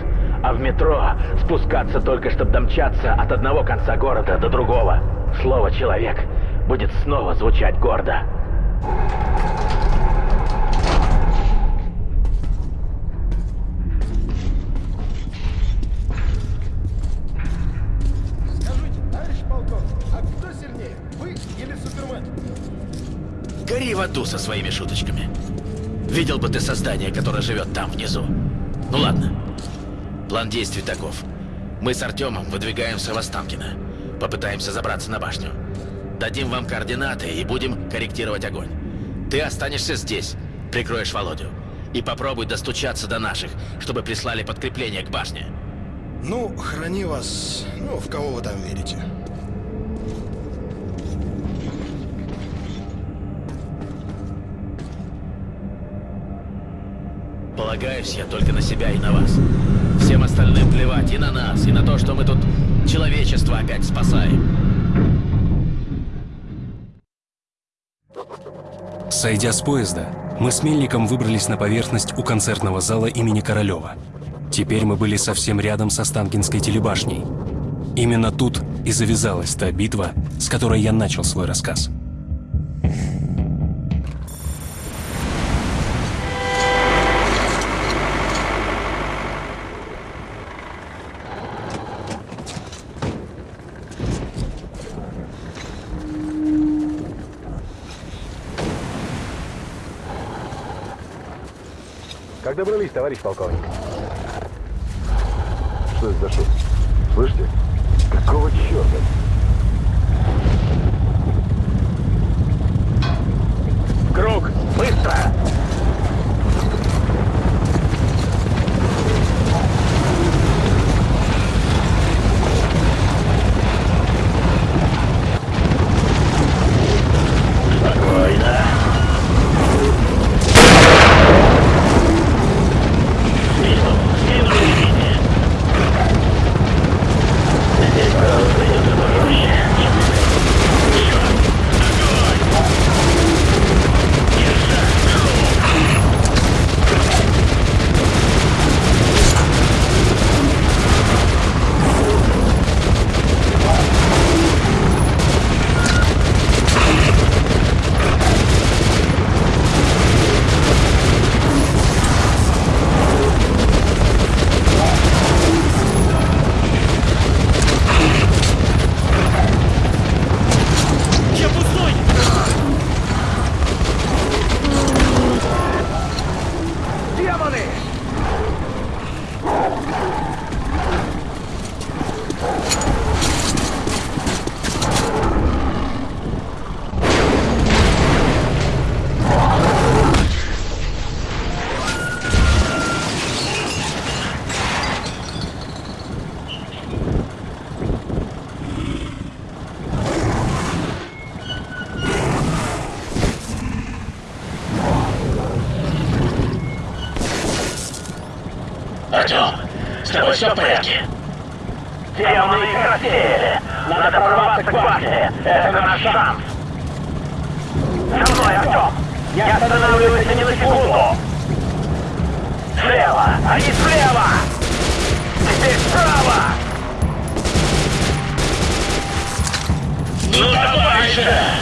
А в метро спускаться только, чтобы домчаться от одного конца города до другого. Слово «человек» будет снова звучать гордо. Скажите, аду со своими шуточками. Видел бы ты создание, которое живет там, внизу. Ну ладно. План действий таков. Мы с Артемом выдвигаемся в Останкино. Попытаемся забраться на башню. Дадим вам координаты и будем корректировать огонь. Ты останешься здесь, прикроешь Володю. И попробуй достучаться до наших, чтобы прислали подкрепление к башне. Ну, храни вас, ну, в кого вы там верите. Полагаюсь я только на себя и на вас. Всем остальным плевать и на нас, и на то, что мы тут человечество опять спасаем. Сойдя с поезда, мы с Мельником выбрались на поверхность у концертного зала имени Королева. Теперь мы были совсем рядом с Останкинской телебашней. Именно тут и завязалась та битва, с которой я начал свой рассказ. Добрались, товарищ полковник? Что это за шум? Слышите? Какого черта? Все в порядке? Демоны их рассеяли. Надо прорваться к башне. Это наш шанс. За мной, Артем! Не останавливайся ни на секунду! Слева! Они слева! Теперь справа! Ну давай же!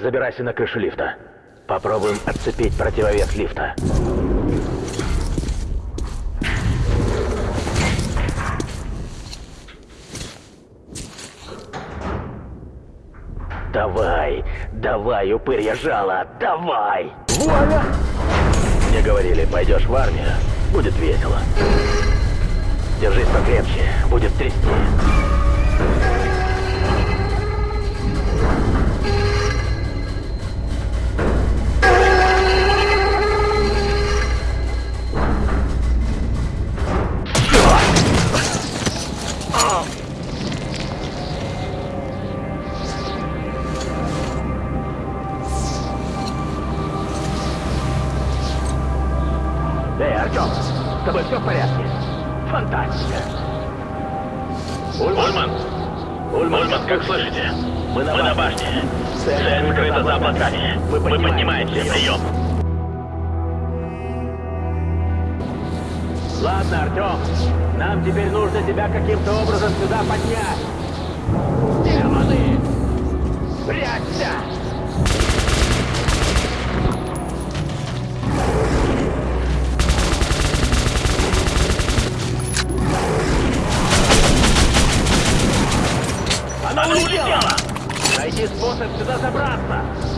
Забирайся на крышу лифта. Попробуем отцепить противовес лифта. Давай, давай, упырья жало, давай! Вуаля! Мне говорили, пойдешь в армию, будет весело. Держись покрепче, будет трясти. Найди способ сюда забраться!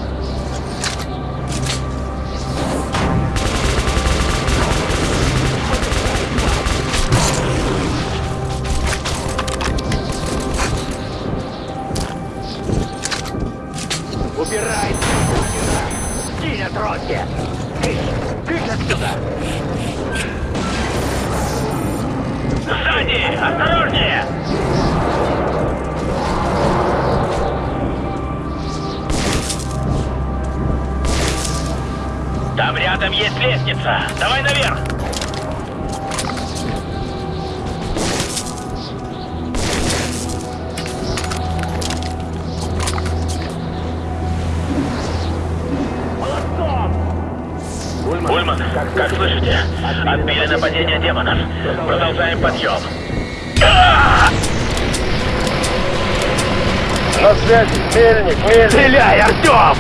Мельник, Мельник. Стреляй, Артем!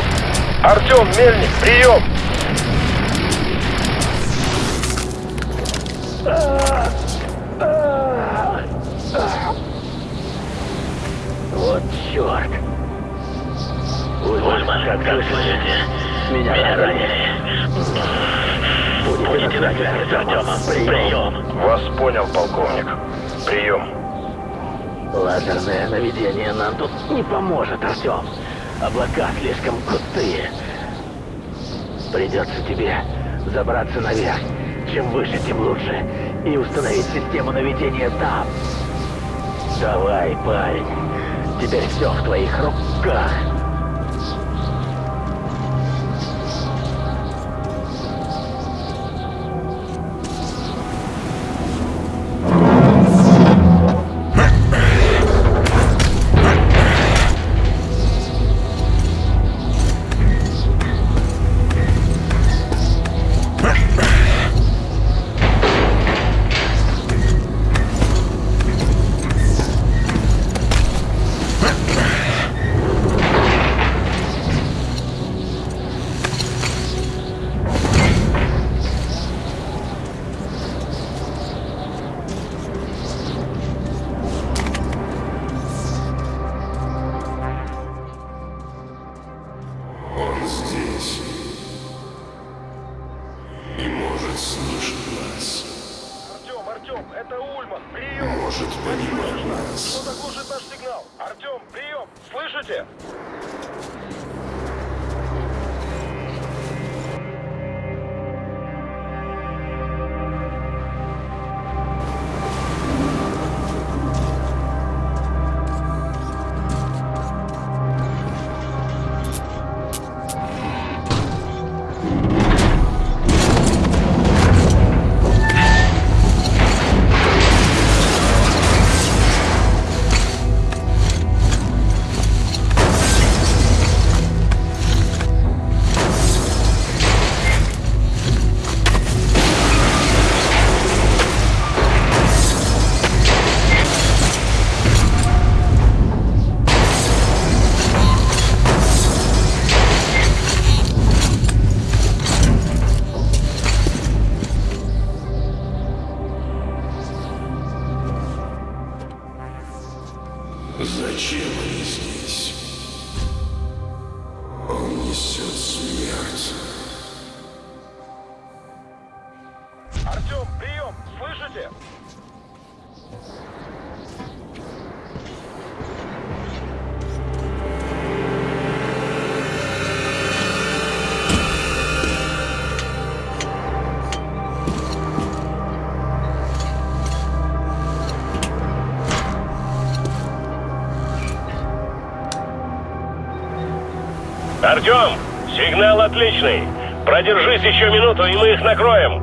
Артем, Мельник, прием. Вот черт. Ульман, как, слышите? Меня, Меня ранили. Будете на связи с Артемом. Прием. Вас понял, полковник. Прием. Лазерное наведение нам тут не поможет, Артем. Облака слишком густые. Придется тебе забраться наверх. Чем выше, тем лучше. И установить систему наведения там. Давай, парень. Теперь все в твоих руках. Еще минуту, и мы их накроем.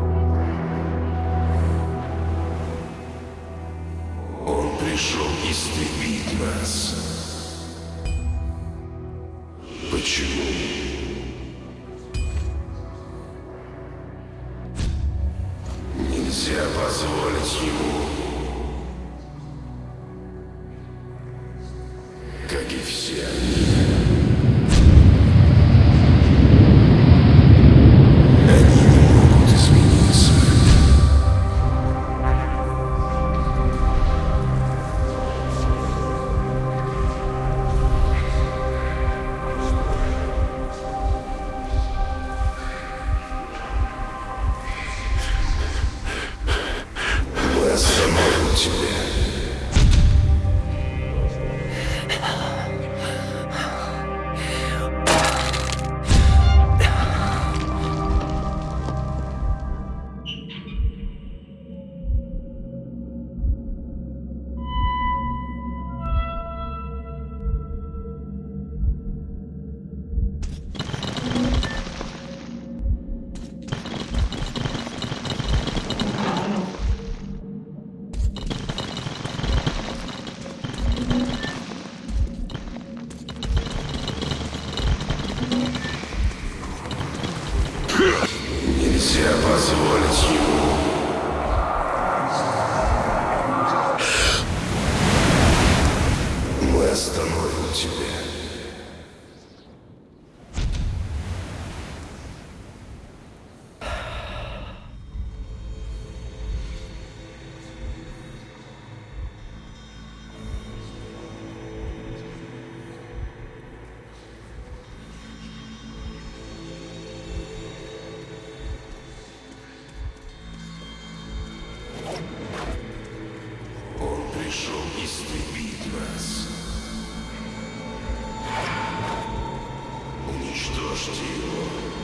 assassino.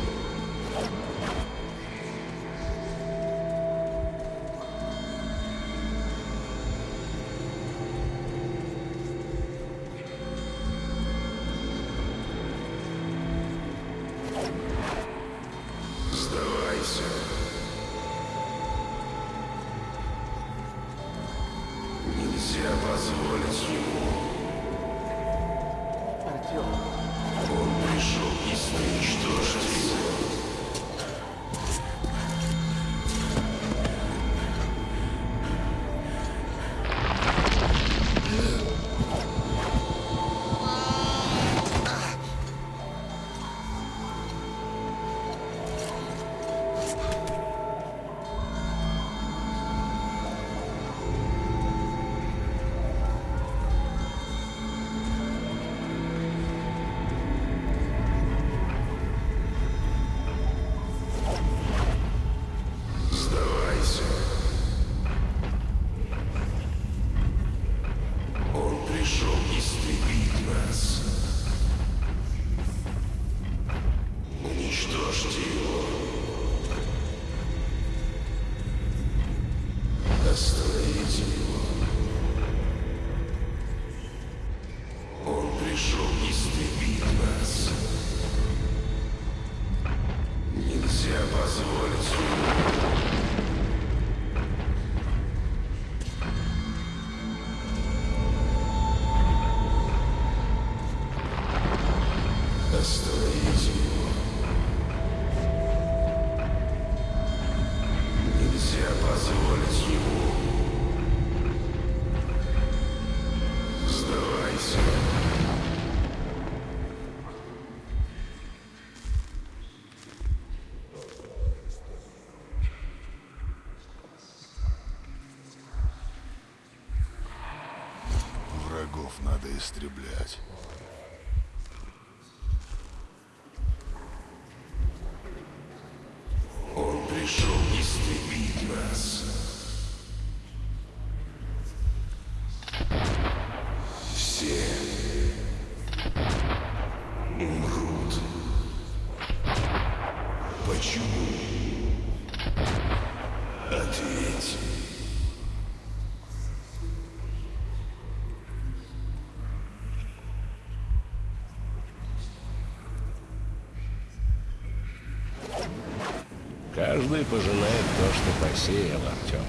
Каждый пожинает то, что посеял, Артем.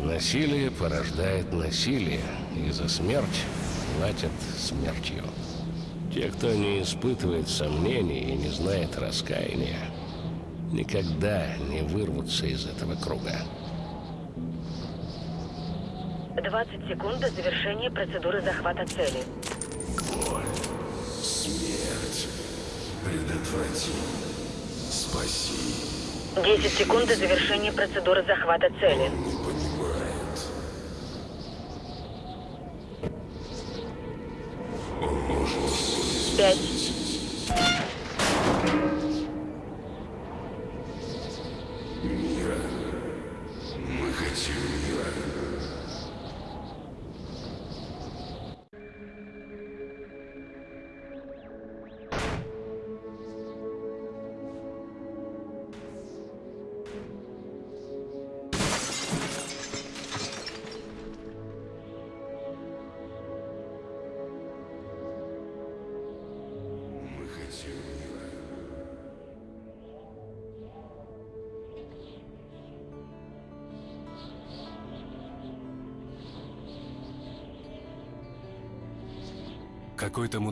Насилие порождает насилие, и за смерть платят смертью. Те, кто не испытывает сомнений и не знает раскаяния, никогда не вырвутся из этого круга. 20 секунд до завершения процедуры захвата цели. Боль, смерть. Предотврати. Спаси. 10 секунд до завершения процедуры захвата цели. Пять.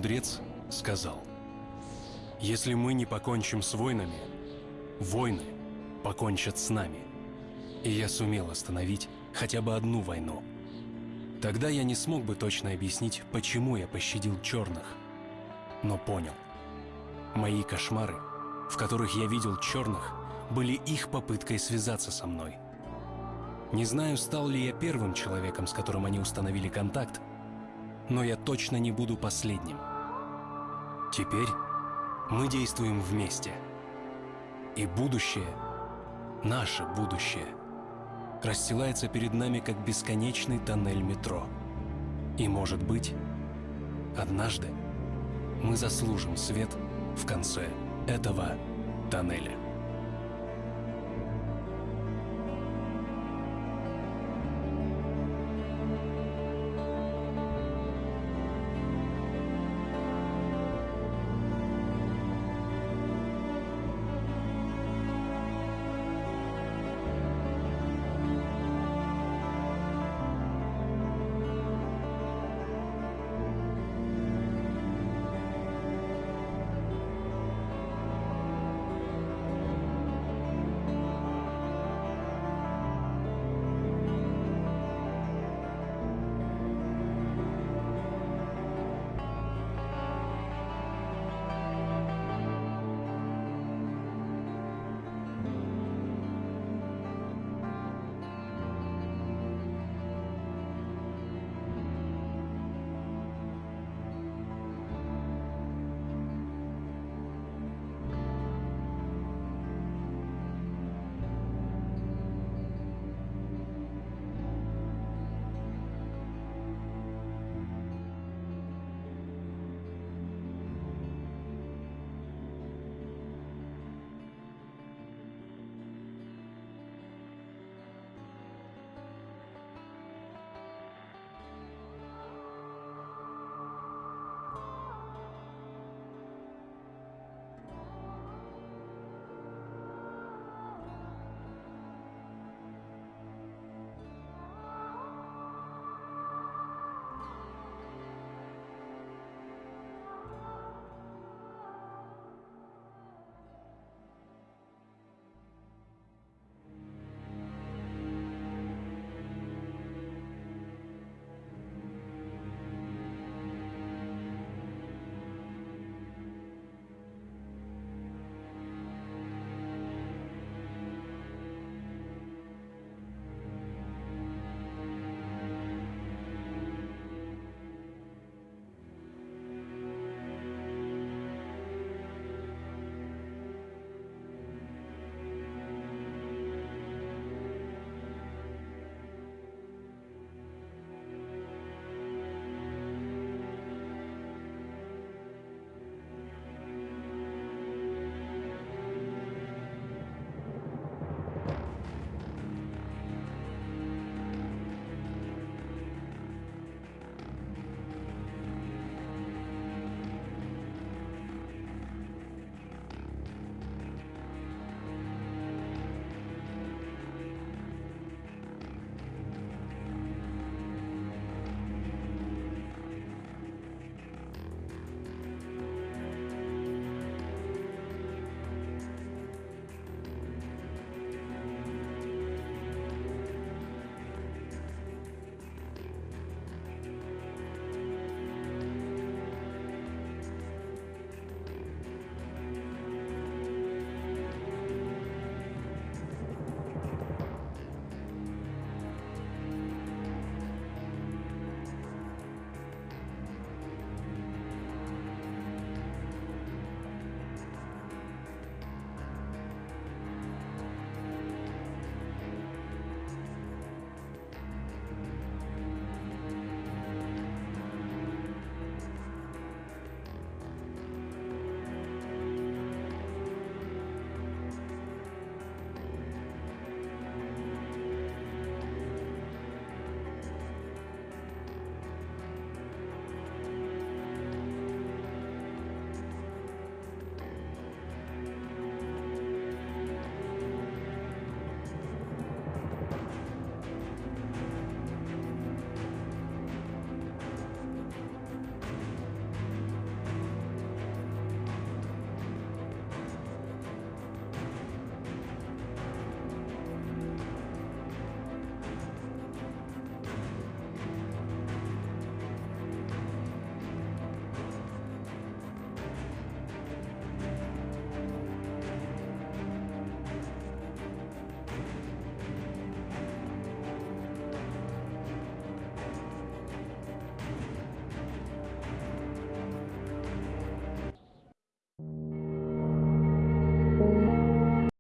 Мудрец сказал, если мы не покончим с войнами, войны покончат с нами. И я сумел остановить хотя бы одну войну. Тогда я не смог бы точно объяснить, почему я пощадил черных. Но понял. Мои кошмары, в которых я видел черных, были их попыткой связаться со мной. Не знаю, стал ли я первым человеком, с которым они установили контакт, но я точно не буду последним. Теперь мы действуем вместе. И будущее, наше будущее, расстилается перед нами как бесконечный тоннель метро. И, может быть, однажды мы заслужим свет в конце этого тоннеля.